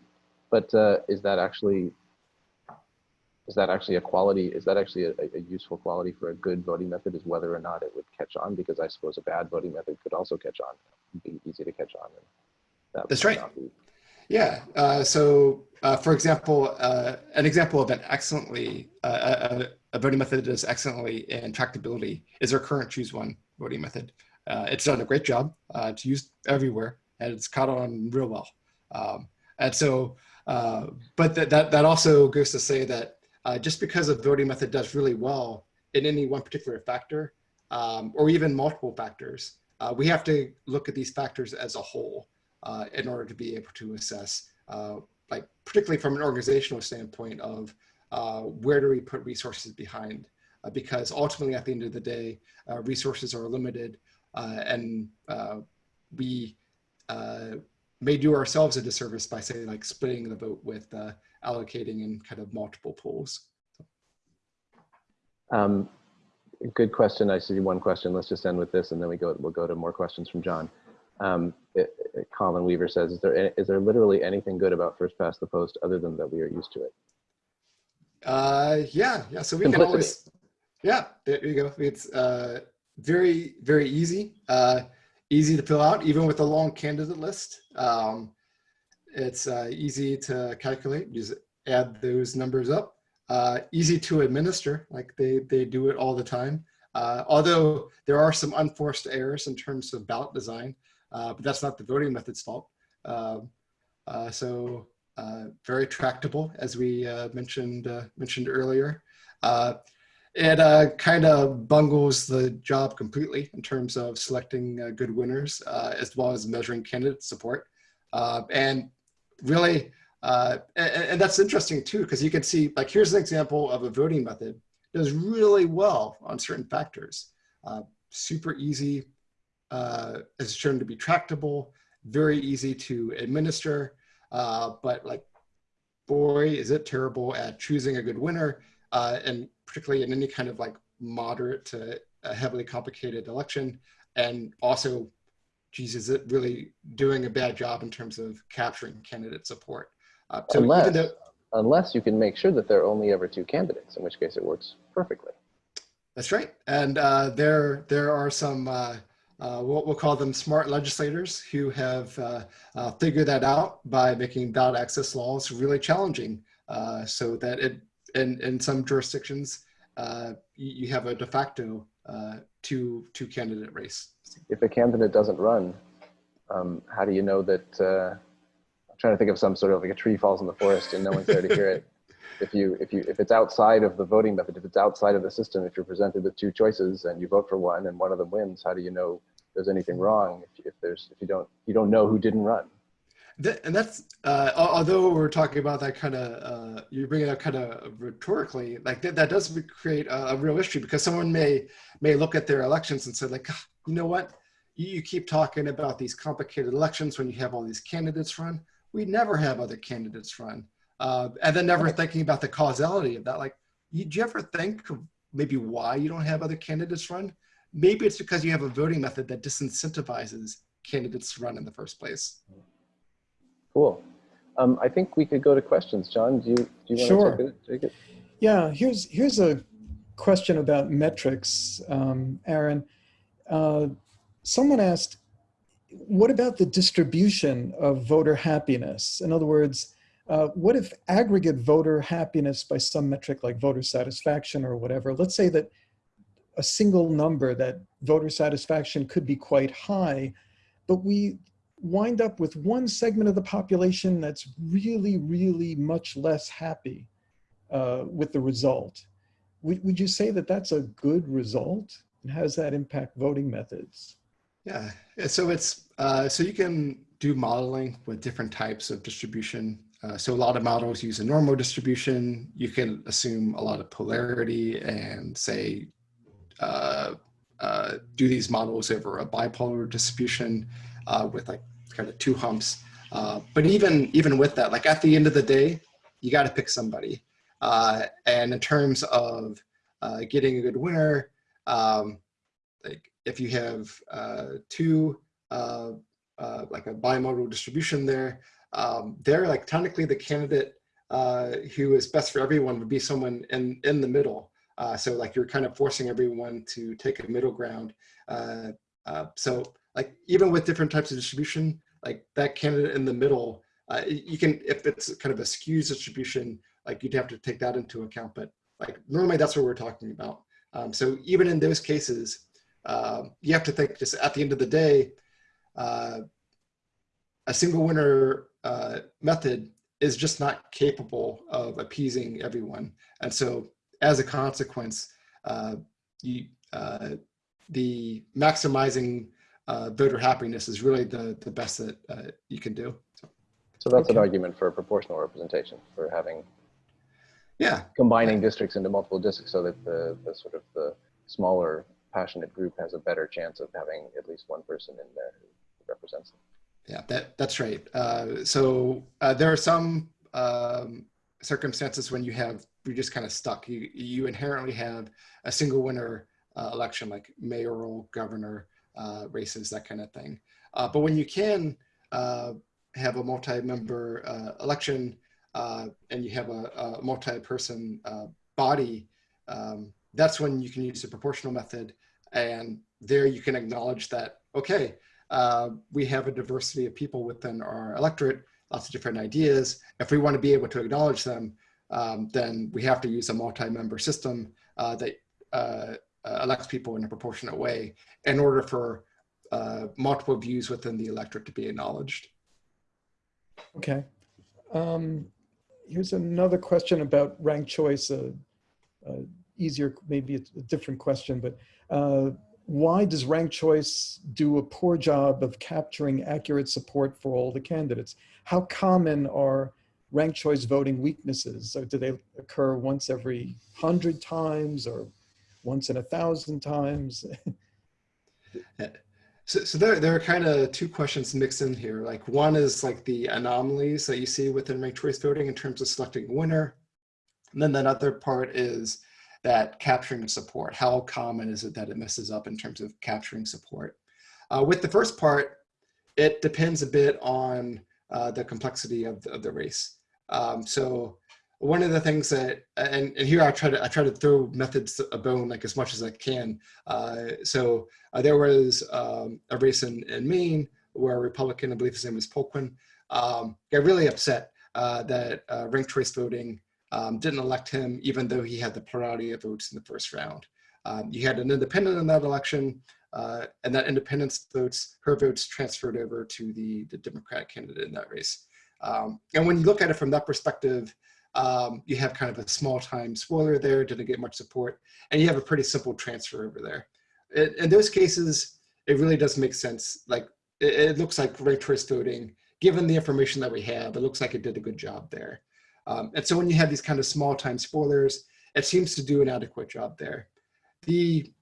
but uh, is that actually, is that actually a quality, is that actually a, a useful quality for a good voting method is whether or not it would catch on? Because I suppose a bad voting method could also catch on, be easy to catch on. and that That's right. Yeah. Uh, so, uh, for example, uh, an example of an excellently uh, a, a voting method that is excellently in tractability is our current choose one voting method. Uh, it's done a great job. Uh, it's used everywhere, and it's caught on real well. Um, and so, uh, but that, that that also goes to say that uh, just because a voting method does really well in any one particular factor, um, or even multiple factors, uh, we have to look at these factors as a whole uh, in order to be able to assess, uh, like particularly from an organizational standpoint of uh, where do we put resources behind? Because ultimately, at the end of the day, resources are limited, and we uh, may do ourselves a disservice by say like splitting the vote with uh, allocating in kind of multiple pools. Um, good question. I see one question. Let's just end with this, and then we go. We'll go to more questions from John. Um, it, it- Colin Weaver says, "Is there is there literally anything good about first past the post other than that we are used to it?" Uh, yeah, yeah. So we can always, yeah, there you go. It's uh, very, very easy. Uh, easy to fill out, even with a long candidate list. Um, it's uh, easy to calculate. Just add those numbers up. Uh, easy to administer, like they they do it all the time. Uh, although there are some unforced errors in terms of ballot design, uh, but that's not the voting method's fault. Um, uh, so uh, very tractable, as we mentioned mentioned earlier. It uh, kind of bungles the job completely in terms of selecting uh, good winners, uh, as well as measuring candidate support. Uh, and really, uh, and, and that's interesting too, because you can see, like, here's an example of a voting method does really well on certain factors. Uh, super easy, is shown to be tractable, very easy to administer, but like, boy, is it terrible at choosing a good winner, and particularly in any kind of like moderate to a heavily complicated election. And also, geez, is it really doing a bad job in terms of capturing candidate support? Uh, so unless, though, unless you can make sure that there are only ever two candidates, in which case it works perfectly. That's right. And uh, there, there are some, uh, uh, what we'll call them smart legislators who have uh, uh, figured that out by making ballot access laws really challenging uh, so that it, in, in some jurisdictions, uh, you, you have a de facto uh, two, two candidate race. If a candidate doesn't run, um, how do you know that? Uh, I'm trying to think of some sort of like a tree falls in the forest and no one's there to hear it. If you if you if it's outside of the voting method, if it's outside of the system, if you're presented with two choices and you vote for one and one of them wins, how do you know there's anything wrong? If, if there's if you don't you don't know who didn't run. And that's uh, although we're talking about that kind of uh, you bring it up kind of rhetorically like that, that does create a, a real issue because someone may may look at their elections and say like "Ah, you know what you, you keep talking about these complicated elections when you have all these candidates run we never have other candidates run uh, and then never thinking about the causality of that like you, do you ever think of maybe why you don't have other candidates run. Maybe it's because you have a voting method that disincentivizes candidates to run in the first place. Cool. Um, I think we could go to questions. John, do you, do you want Sure. to take it? Take it? Yeah, here's here's a question about metrics, um, Aaron. Uh, someone asked, what about the distribution of voter happiness? In other words, uh, what if aggregate voter happiness by some metric like voter satisfaction or whatever, let's say that a single number that voter satisfaction could be quite high, but we wind up with one segment of the population that's really, really much less happy uh, with the result. Would, would you say that that's a good result? And how does that impact voting methods? Yeah, so it's uh, so you can do modeling with different types of distribution. Uh, so a lot of models use a normal distribution. You can assume a lot of polarity and say uh, uh, do these models over a bipolar distribution uh, with like kind of two humps. Uh, but even even with that, like at the end of the day, you got to pick somebody. Uh, and in terms of uh, getting a good winner, um, like if you have uh, two, uh, uh, like a bimodal distribution there, um, they're like technically the candidate uh, who is best for everyone would be someone in, in the middle. Uh, so like you're kind of forcing everyone to take a middle ground. So like even with different types of distribution, like that candidate in the middle, uh, you can, if it's kind of a skews distribution, like you'd have to take that into account. But like normally that's what we're talking about. Um, so even in those cases, uh, you have to think just at the end of the day, uh, a single winner uh, method is just not capable of appeasing everyone. And so as a consequence, uh, you, uh, the maximizing uh, voter happiness is really the, the best that uh, you can do. So, So that's an argument for proportional representation, for having yeah, combining districts into multiple districts so that the, the sort of the smaller passionate group has a better chance of having at least one person in there who represents them. Yeah, that that's right. Uh, so uh, there are some um, circumstances when you have you're just kind of stuck. You you inherently have a single winner uh, election, like mayoral, governor uh, races, that kind of thing. Uh, but when you can uh, have a multi-member uh, election uh, and you have a, a multi-person body, um, that's when you can use the proportional method, and there you can acknowledge that okay we have a diversity of people within our electorate, lots of different ideas. If we want to be able to acknowledge them, um, then we have to use a multi-member system uh, that uh, uh, elects people in a proportionate way in order for uh, multiple views within the electorate to be acknowledged. Okay. Um, here's another question about ranked choice. Uh, uh, easier, maybe a different question, but uh, why does ranked choice do a poor job of capturing accurate support for all the candidates? How common are ranked choice voting weaknesses? Or do they occur once every hundred times or once in a thousand times? So, so there, there are kind of two questions mixed in here. Like one is like the anomalies that you see within ranked choice voting in terms of selecting a winner. And then that other part is that capturing support. How common is it that it messes up in terms of capturing support? Uh, with the first part, it depends a bit on uh, the complexity of the, of the race. Um, so one of the things that, and, and here I try to, I try to throw methods a bone like as much as I can. Uh, so uh, there was um, a race in, in Maine where a Republican, I believe his name was Poliquin, um, got really upset uh, that uh, ranked choice voting um, didn't elect him, even though he had the plurality of votes in the first round. Um, you had an independent in that election, uh, and that independent's votes, her votes transferred over to the, the Democratic candidate in that race. Um, and when you look at it from that perspective, um, you have kind of a small time spoiler there, didn't get much support, and you have a pretty simple transfer over there. In, in those cases, it really does make sense. Like it, it looks like ranked choice voting, given the information that we have, it looks like it did a good job there. Um, and so when you have these kind of small time spoilers, it seems to do an adequate job there. The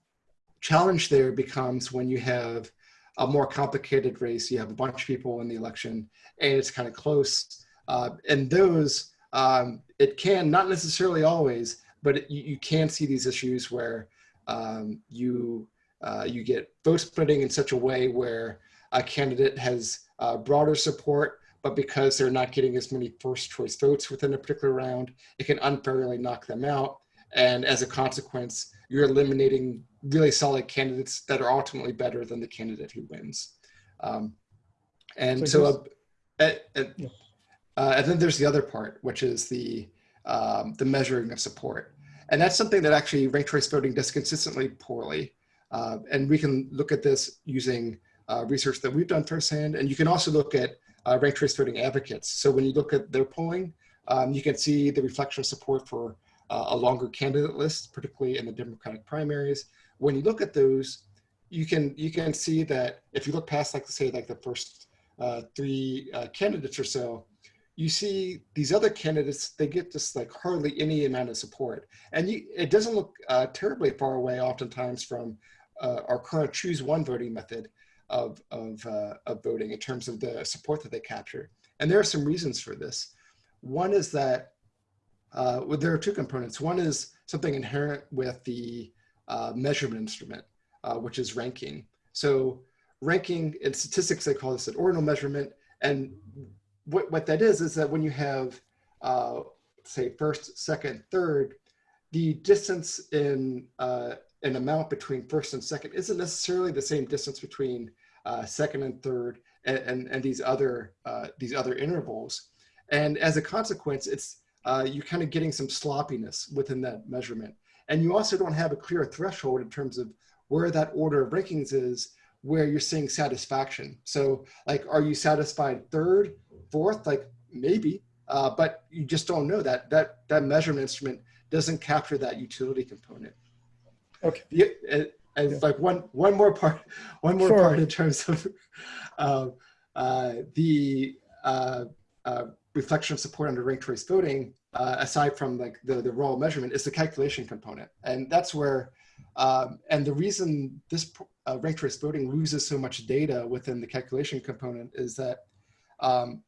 challenge there becomes when you have a more complicated race, you have a bunch of people in the election and it's kind of close. Uh, and those, um, it can, not necessarily always, but it, you, you can see these issues where um, you uh, you get vote splitting in such a way where a candidate has uh, broader support, but because they're not getting as many first choice votes within a particular round, it can unfairly knock them out. And as a consequence, you're eliminating really solid candidates that are ultimately better than the candidate who wins. Um, and So so, uh, uh, uh, Yeah. Uh, and then there's the other part, which is the um, the measuring of support, and that's something that actually ranked choice voting does consistently poorly. Uh, and we can look at this using uh, research that we've done firsthand, and you can also look at uh, ranked choice voting advocates. So when you look at their polling, um, you can see the reflection of support for uh, a longer candidate list, particularly in the Democratic primaries. When you look at those, you can you can see that if you look past, like say, like the first uh, three uh, candidates or so, you see these other candidates, they get just like hardly any amount of support. And you, it doesn't look uh, terribly far away oftentimes from uh, our current choose one voting method of, of, uh, of voting in terms of the support that they capture. And there are some reasons for this. One is that, uh, well, there are two components. One is something inherent with the uh, measurement instrument, uh, which is ranking. So ranking in statistics, they call this an ordinal measurement. And what, what that is, is that when you have, uh, say, first, second, third, the distance in uh, an amount between first and second isn't necessarily the same distance between uh, second and third and, and, and these other uh, these other intervals. And as a consequence, it's uh, you're kind of getting some sloppiness within that measurement. And you also don't have a clear threshold in terms of where that order of rankings is, where you're seeing satisfaction. So like, are you satisfied third, fourth? Like maybe, uh, but you just don't know that. That, that measurement instrument doesn't capture that utility component. Okay. Yeah, and, and Yeah. like one one more part, one more Sure. part in terms of uh, uh, the uh, uh, reflection of support under ranked choice voting, uh, aside from like the the raw measurement, is the calculation component, and that's where. Um, and the reason this uh, ranked choice voting loses so much data within the calculation component is that um,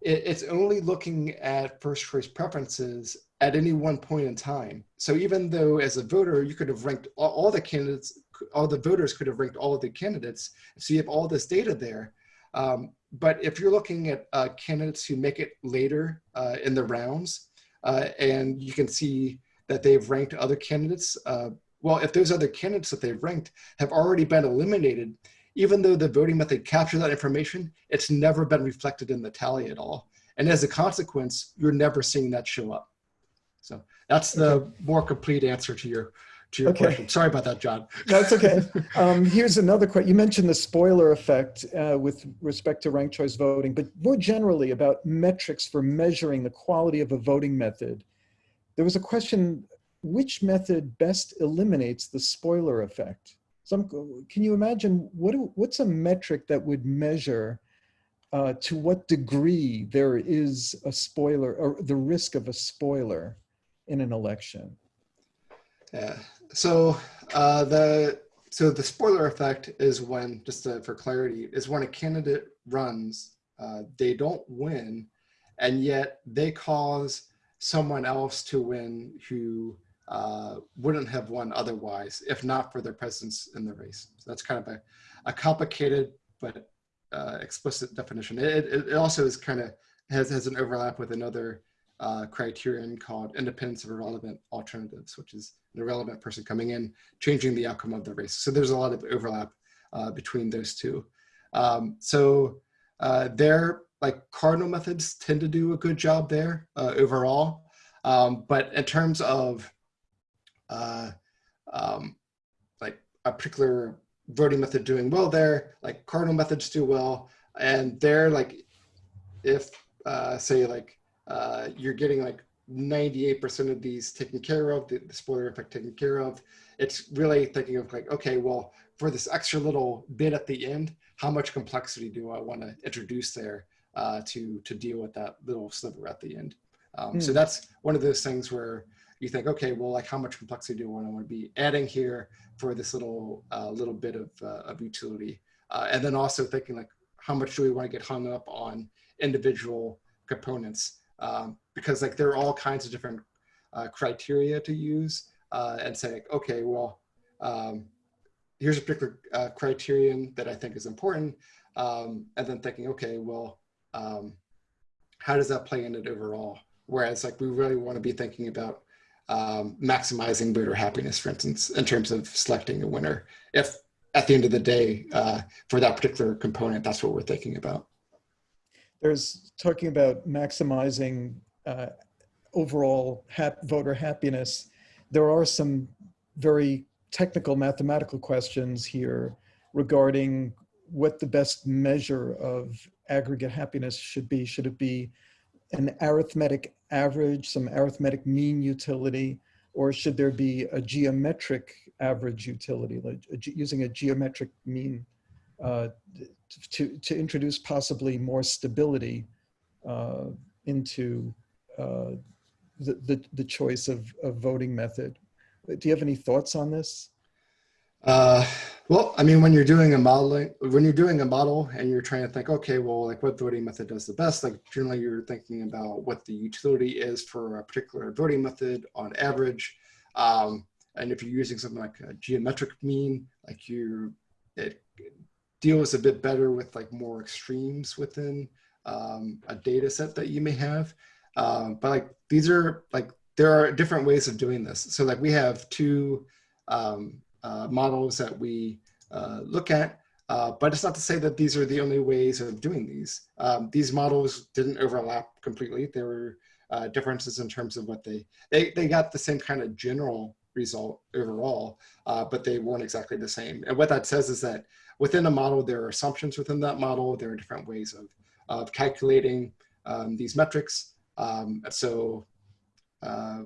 it, it's only looking at first choice preferences at any one point in time. So even though as a voter, you could have ranked all, all the candidates, all the voters could have ranked all of the candidates. So you have all this data there. Um, but if you're looking at uh, candidates who make it later uh, in the rounds, uh, and you can see that they've ranked other candidates, uh, well, if those other candidates that they've ranked have already been eliminated, even though the voting method captured that information, it's never been reflected in the tally at all. And as a consequence, you're never seeing that show up. So that's the more complete answer to your to your Okay. question. Sorry about that, John. That's okay. Um, here's another question. You mentioned the spoiler effect uh, with respect to ranked choice voting, but more generally about metrics for measuring the quality of a voting method. There was a question, which method best eliminates the spoiler effect? Some, can you imagine what, what's a metric that would measure uh, to what degree there is a spoiler or the risk of a spoiler in an election? Yeah. So uh, the so the spoiler effect is when, just to, for clarity, is when a candidate runs, uh, they don't win, and yet they cause someone else to win who uh, wouldn't have won otherwise if not for their presence in the race. So that's kind of a, a complicated but uh, explicit definition. It, it, also is kind of has, has an overlap with another uh, criterion called independence of irrelevant alternatives, which is an irrelevant person coming in, changing the outcome of the race. So there's a lot of overlap uh, between those two. Um, so uh, their like cardinal methods tend to do a good job there uh, overall. Um, but in terms of uh, um, like a particular voting method doing well there, like cardinal methods do well. And they're like, if uh, say like uh, you're getting like 98% of these taken care of, the, the spoiler effect taken care of, it's really thinking of like, okay, well, for this extra little bit at the end, how much complexity do I want to introduce there uh, to, to deal with that little sliver at the end? Um, So Hmm. that's one of those things where you think, okay, well, like how much complexity do I want to be adding here for this little uh, little bit of, uh, of utility? Uh, and then also thinking like, how much do we want to get hung up on individual components? Um, because like there are all kinds of different uh, criteria to use uh, and saying, okay, well, um, here's a particular uh, criterion that I think is important. Um, and then thinking, okay, well, um, how does that play in it overall? Whereas like we really want to be thinking about um, maximizing voter happiness, for instance, in terms of selecting a winner. If at the end of the day, uh, for that particular component, that's what we're thinking about. There's talking about maximizing uh, overall hap voter happiness. There are some very technical mathematical questions here regarding what the best measure of aggregate happiness should be. Should it be an arithmetic average, some arithmetic mean utility, or should there be a geometric average utility, like using a geometric mean uh, to, to introduce possibly more stability uh, into uh, the, the, the choice of, of voting method? Do you have any thoughts on this? Uh, well, I mean, when you're doing a modeling, when you're doing a model and you're trying to think, okay, well, like what voting method does the best, like generally you're thinking about what the utility is for a particular voting method on average. Um, and if you're using something like a geometric mean, like you, it deals a bit better with like more extremes within um, a data set that you may have. Um, but like these are like, there are different ways of doing this. So like we have two um, uh, models that we uh, look at. Uh, but it's not to say that these are the only ways of doing these. Um, these models didn't overlap completely. There were uh, differences in terms of what they, they, they got the same kind of general result overall, uh, but they weren't exactly the same. And what that says is that within a model, there are assumptions within that model. There are different ways of, of calculating um, these metrics. Um, so uh,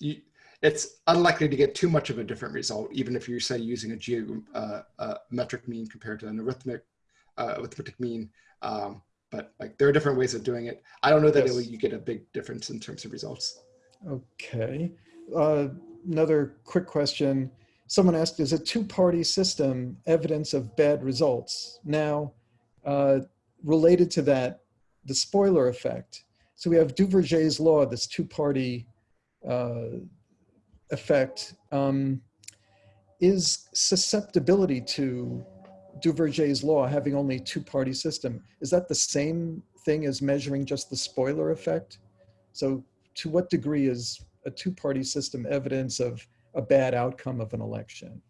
you, it's unlikely to get too much of a different result, even if you're say using a geometric uh, mean compared to an arithmetic uh, arithmetic mean. Um, but like there are different ways of doing it. I don't know that Yes. it, you get a big difference in terms of results. Okay. Uh, another quick question. Someone asked, is a two-party system evidence of bad results? Now, uh, related to that, the spoiler effect. So we have Duverger's law, this two-party uh, effect. Um, is susceptibility to Duverger's law having only two-party system, is that the same thing as measuring just the spoiler effect? So to what degree is a two-party system evidence of a bad outcome of an election?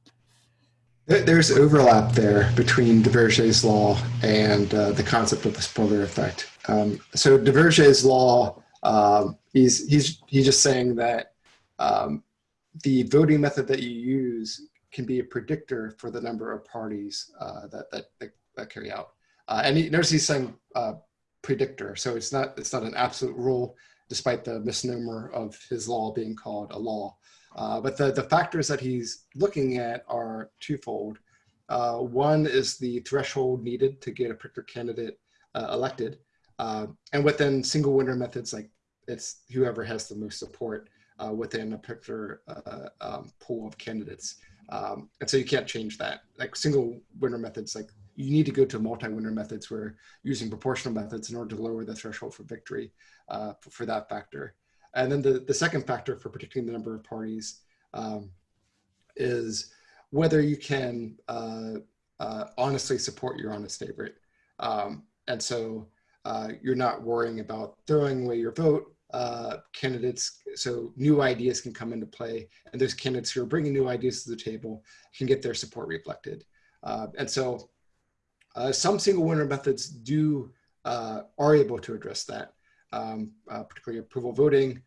There's overlap there between Duverger's law and uh, the concept of the spoiler effect. Um, so Duverger's law, um, he's he's he's just saying that um, the voting method that you use can be a predictor for the number of parties uh, that, that that carry out. Uh, and he, notice he's saying uh, predictor, so it's not it's not an absolute rule, despite the misnomer of his law being called a law. Uh, but the, the factors that he's looking at are twofold. Uh, one is the threshold needed to get a particular candidate uh, elected. And within single winner methods, like it's whoever has the most support uh, within a particular uh, um, pool of candidates. Um, and so you can't change that. Like single winner methods, like you need to go to multi-winner methods where using proportional methods in order to lower the threshold for victory uh, for, that factor. And then the, the second factor for predicting the number of parties um, is whether you can uh, uh, honestly support your honest favorite. Um, and so uh, you're not worrying about throwing away your vote. Uh, candidates, so new ideas can come into play, and those candidates who are bringing new ideas to the table can get their support reflected. Uh, and so uh, some single winner methods do uh, are able to address that um, uh, particularly approval voting.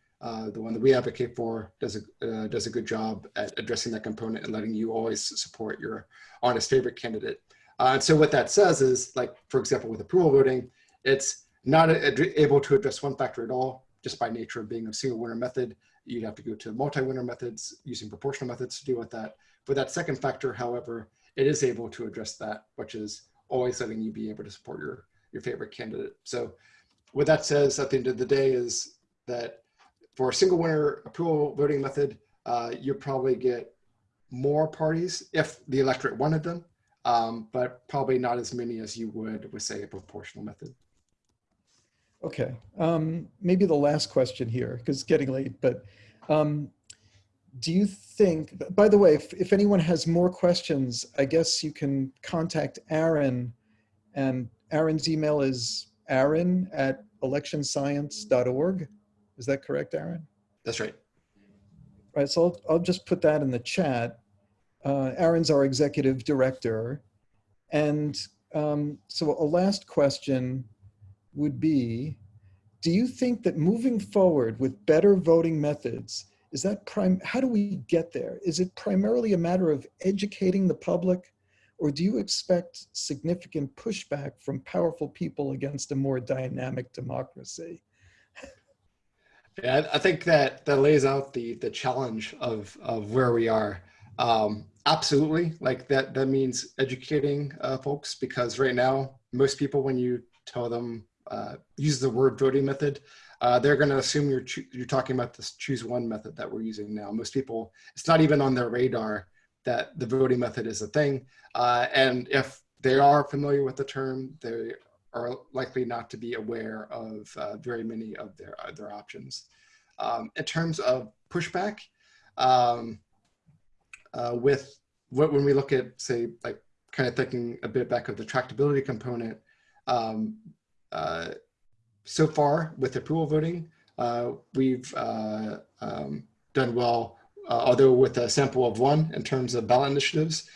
The one that we advocate for does a, does a good job at addressing that component and letting you always support your honest favorite candidate. And so what that says is, like, for example, with approval voting, it's not able to address one factor at all, just by nature of being a single winner method. You'd have to go to multi-winner methods using proportional methods to deal with that. For that second factor, however, it is able to address that, which is always letting you be able to support your, your favorite candidate. So what that says at the end of the day is that for a single winner approval voting method, uh, you probably get more parties if the electorate wanted them, um, but probably not as many as you would with say a proportional method. Okay, um, maybe the last question here, because it's getting late, but um, do you think, by the way, if, if anyone has more questions, I guess you can contact Aaron and Aaron's email is aaron at electionscience.org. Is that correct, Aaron? That's right. Right, so I'll, I'll just put that in the chat. Uh, Aaron's our executive director. And um, so a last question would be, do you think that moving forward with better voting methods, is that prime, how do we get there? Is it primarily a matter of educating the public? Or do you expect significant pushback from powerful people against a more dynamic democracy? Yeah, I think that that lays out the the challenge of of where we are. Um, absolutely, like that that means educating uh, folks because right now most people, when you tell them uh, use the word voting method, uh, they're going to assume you're you're talking about this choose one method that we're using now. Most people, it's not even on their radar that the voting method is a thing, uh, and if they are familiar with the term, they are likely not to be aware of uh, very many of their, their options. Um, in terms of pushback, um, uh, with what, when we look at, say, like kind of thinking a bit back of the tractability component, um, so far with approval voting, uh, we've uh, um, done well, although with a sample of one in terms of ballot initiatives,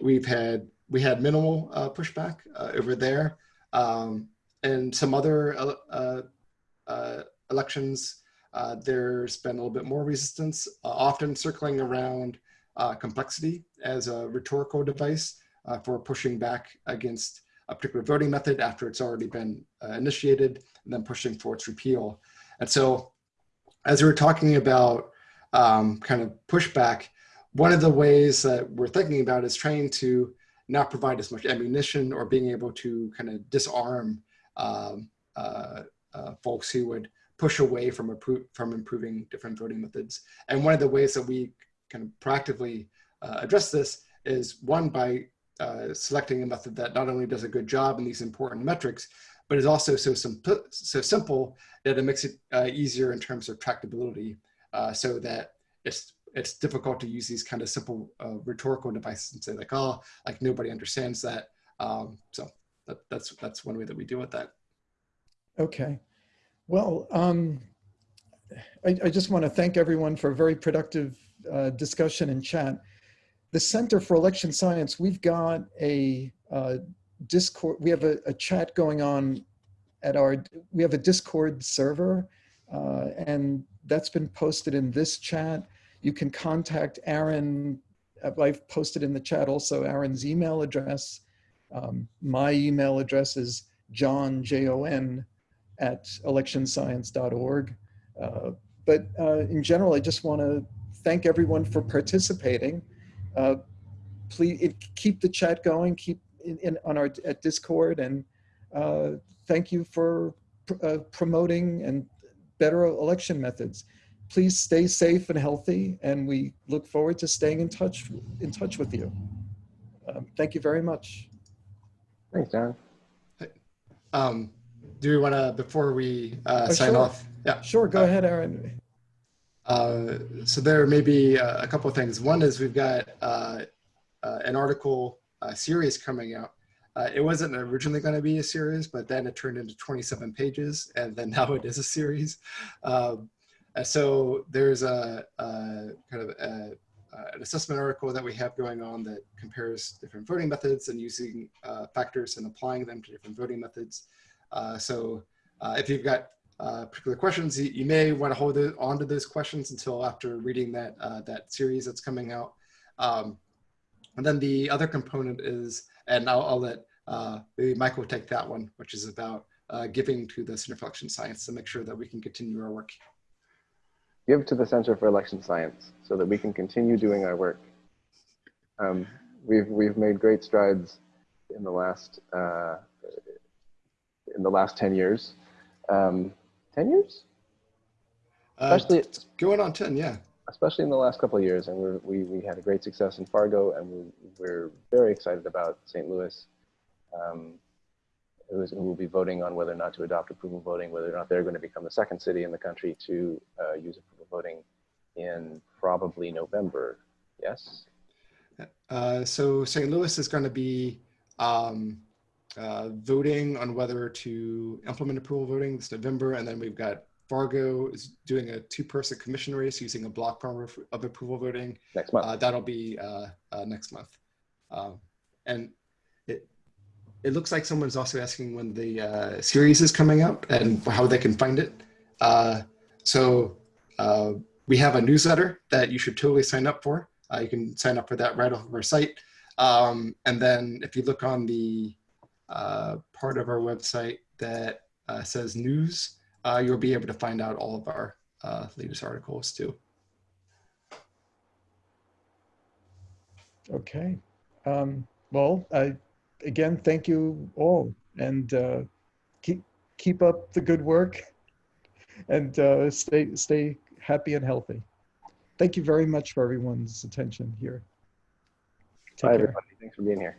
we've had we had minimal uh, pushback uh, over there. Um, and some other uh, uh elections, uh, there's been a little bit more resistance, uh, often circling around complexity as a rhetorical device for pushing back against a particular voting method after it's already been initiated, and then pushing for its repeal. And so as we were talking about um, kind of pushback, one of the ways that we're thinking about is trying to not provide as much ammunition or being able to kind of disarm um, uh, uh, folks who would push away from, from improving different voting methods. And one of the ways that we kind of proactively uh, address this is one by uh, selecting a method that not only does a good job in these important metrics, but is also so, simple, so simple that it makes it uh, easier in terms of tractability uh, so that it's it's difficult to use these kind of simple uh, rhetorical devices and say like, oh, like nobody understands that. Um, so that, that's that's one way that we deal with that. Okay, well, um, I, I, just want to thank everyone for a very productive uh, discussion and chat. The Center for Election Science, we've got a uh, Discord, we have a, a, chat going on at our, we have a Discord server uh, and that's been posted in this chat. You can contact Aaron. I've posted in the chat also Aaron's email address. Um, my email address is jon, J-O-N, at electionscience.org. Uh, but uh, in general, I just want to thank everyone for participating. Uh, please it, keep the chat going, keep in, in on our at Discord, and uh, thank you for pr uh, promoting and better election methods please stay safe and healthy, and we look forward to staying in touch in touch with you. Um, thank you very much. Thanks, Jon. Um, do we want to, before we uh, oh, sign sure. off? Yeah. Sure, go uh, ahead, Aaron. Uh, so there may be a couple of things. One is we've got uh, uh, an article series coming out. Uh, it wasn't originally going to be a series, but then it turned into 27 pages, and then now it is a series. Um, uh, so there's a, a kind of a, an assessment article that we have going on that compares different voting methods and using uh, factors and applying them to different voting methods. Uh, so uh, if you've got uh, particular questions, you, you, may want to hold on to those questions until after reading that, uh, that series that's coming out. Um, and then the other component is, and I'll, I'll let maybe Michael take that one, which is about giving to the Center for Election Science to make sure that we can continue our work give to the Center for Election Science so that we can continue doing our work. Um, we've, we've made great strides in the last, uh, in the last 10 years. Um, 10 years? Uh, Especially, uh, going on 10, yeah. Especially in the last couple of years. And we're, we, we had a great success in Fargo and we, we're very excited about St. Louis. Um, who is, who will be voting on whether or not to adopt approval voting, whether or not they're going to become the second city in the country to uh, use approval voting in probably November. Yes? Uh, so St. Louis is going to be um, uh, voting on whether to implement approval voting this November, and then we've got Fargo is doing a two-person commission race using a block form of, approval voting. Next month. Uh, that'll be uh, uh, next month, um, and it it looks like someone's also asking when the uh, series is coming up and how they can find it. Uh, so uh, we have a newsletter that you should totally sign up for. Uh, you can sign up for that right off of our site. Um, and then if you look on the uh, part of our website that uh, says news, uh, you'll be able to find out all of our uh, latest articles too. Okay. Um, well, I, again, thank you all and uh, keep, keep up the good work and uh, stay, stay happy and healthy. Thank you very much for everyone's attention here. Take Bye, care. everybody. Thanks for being here.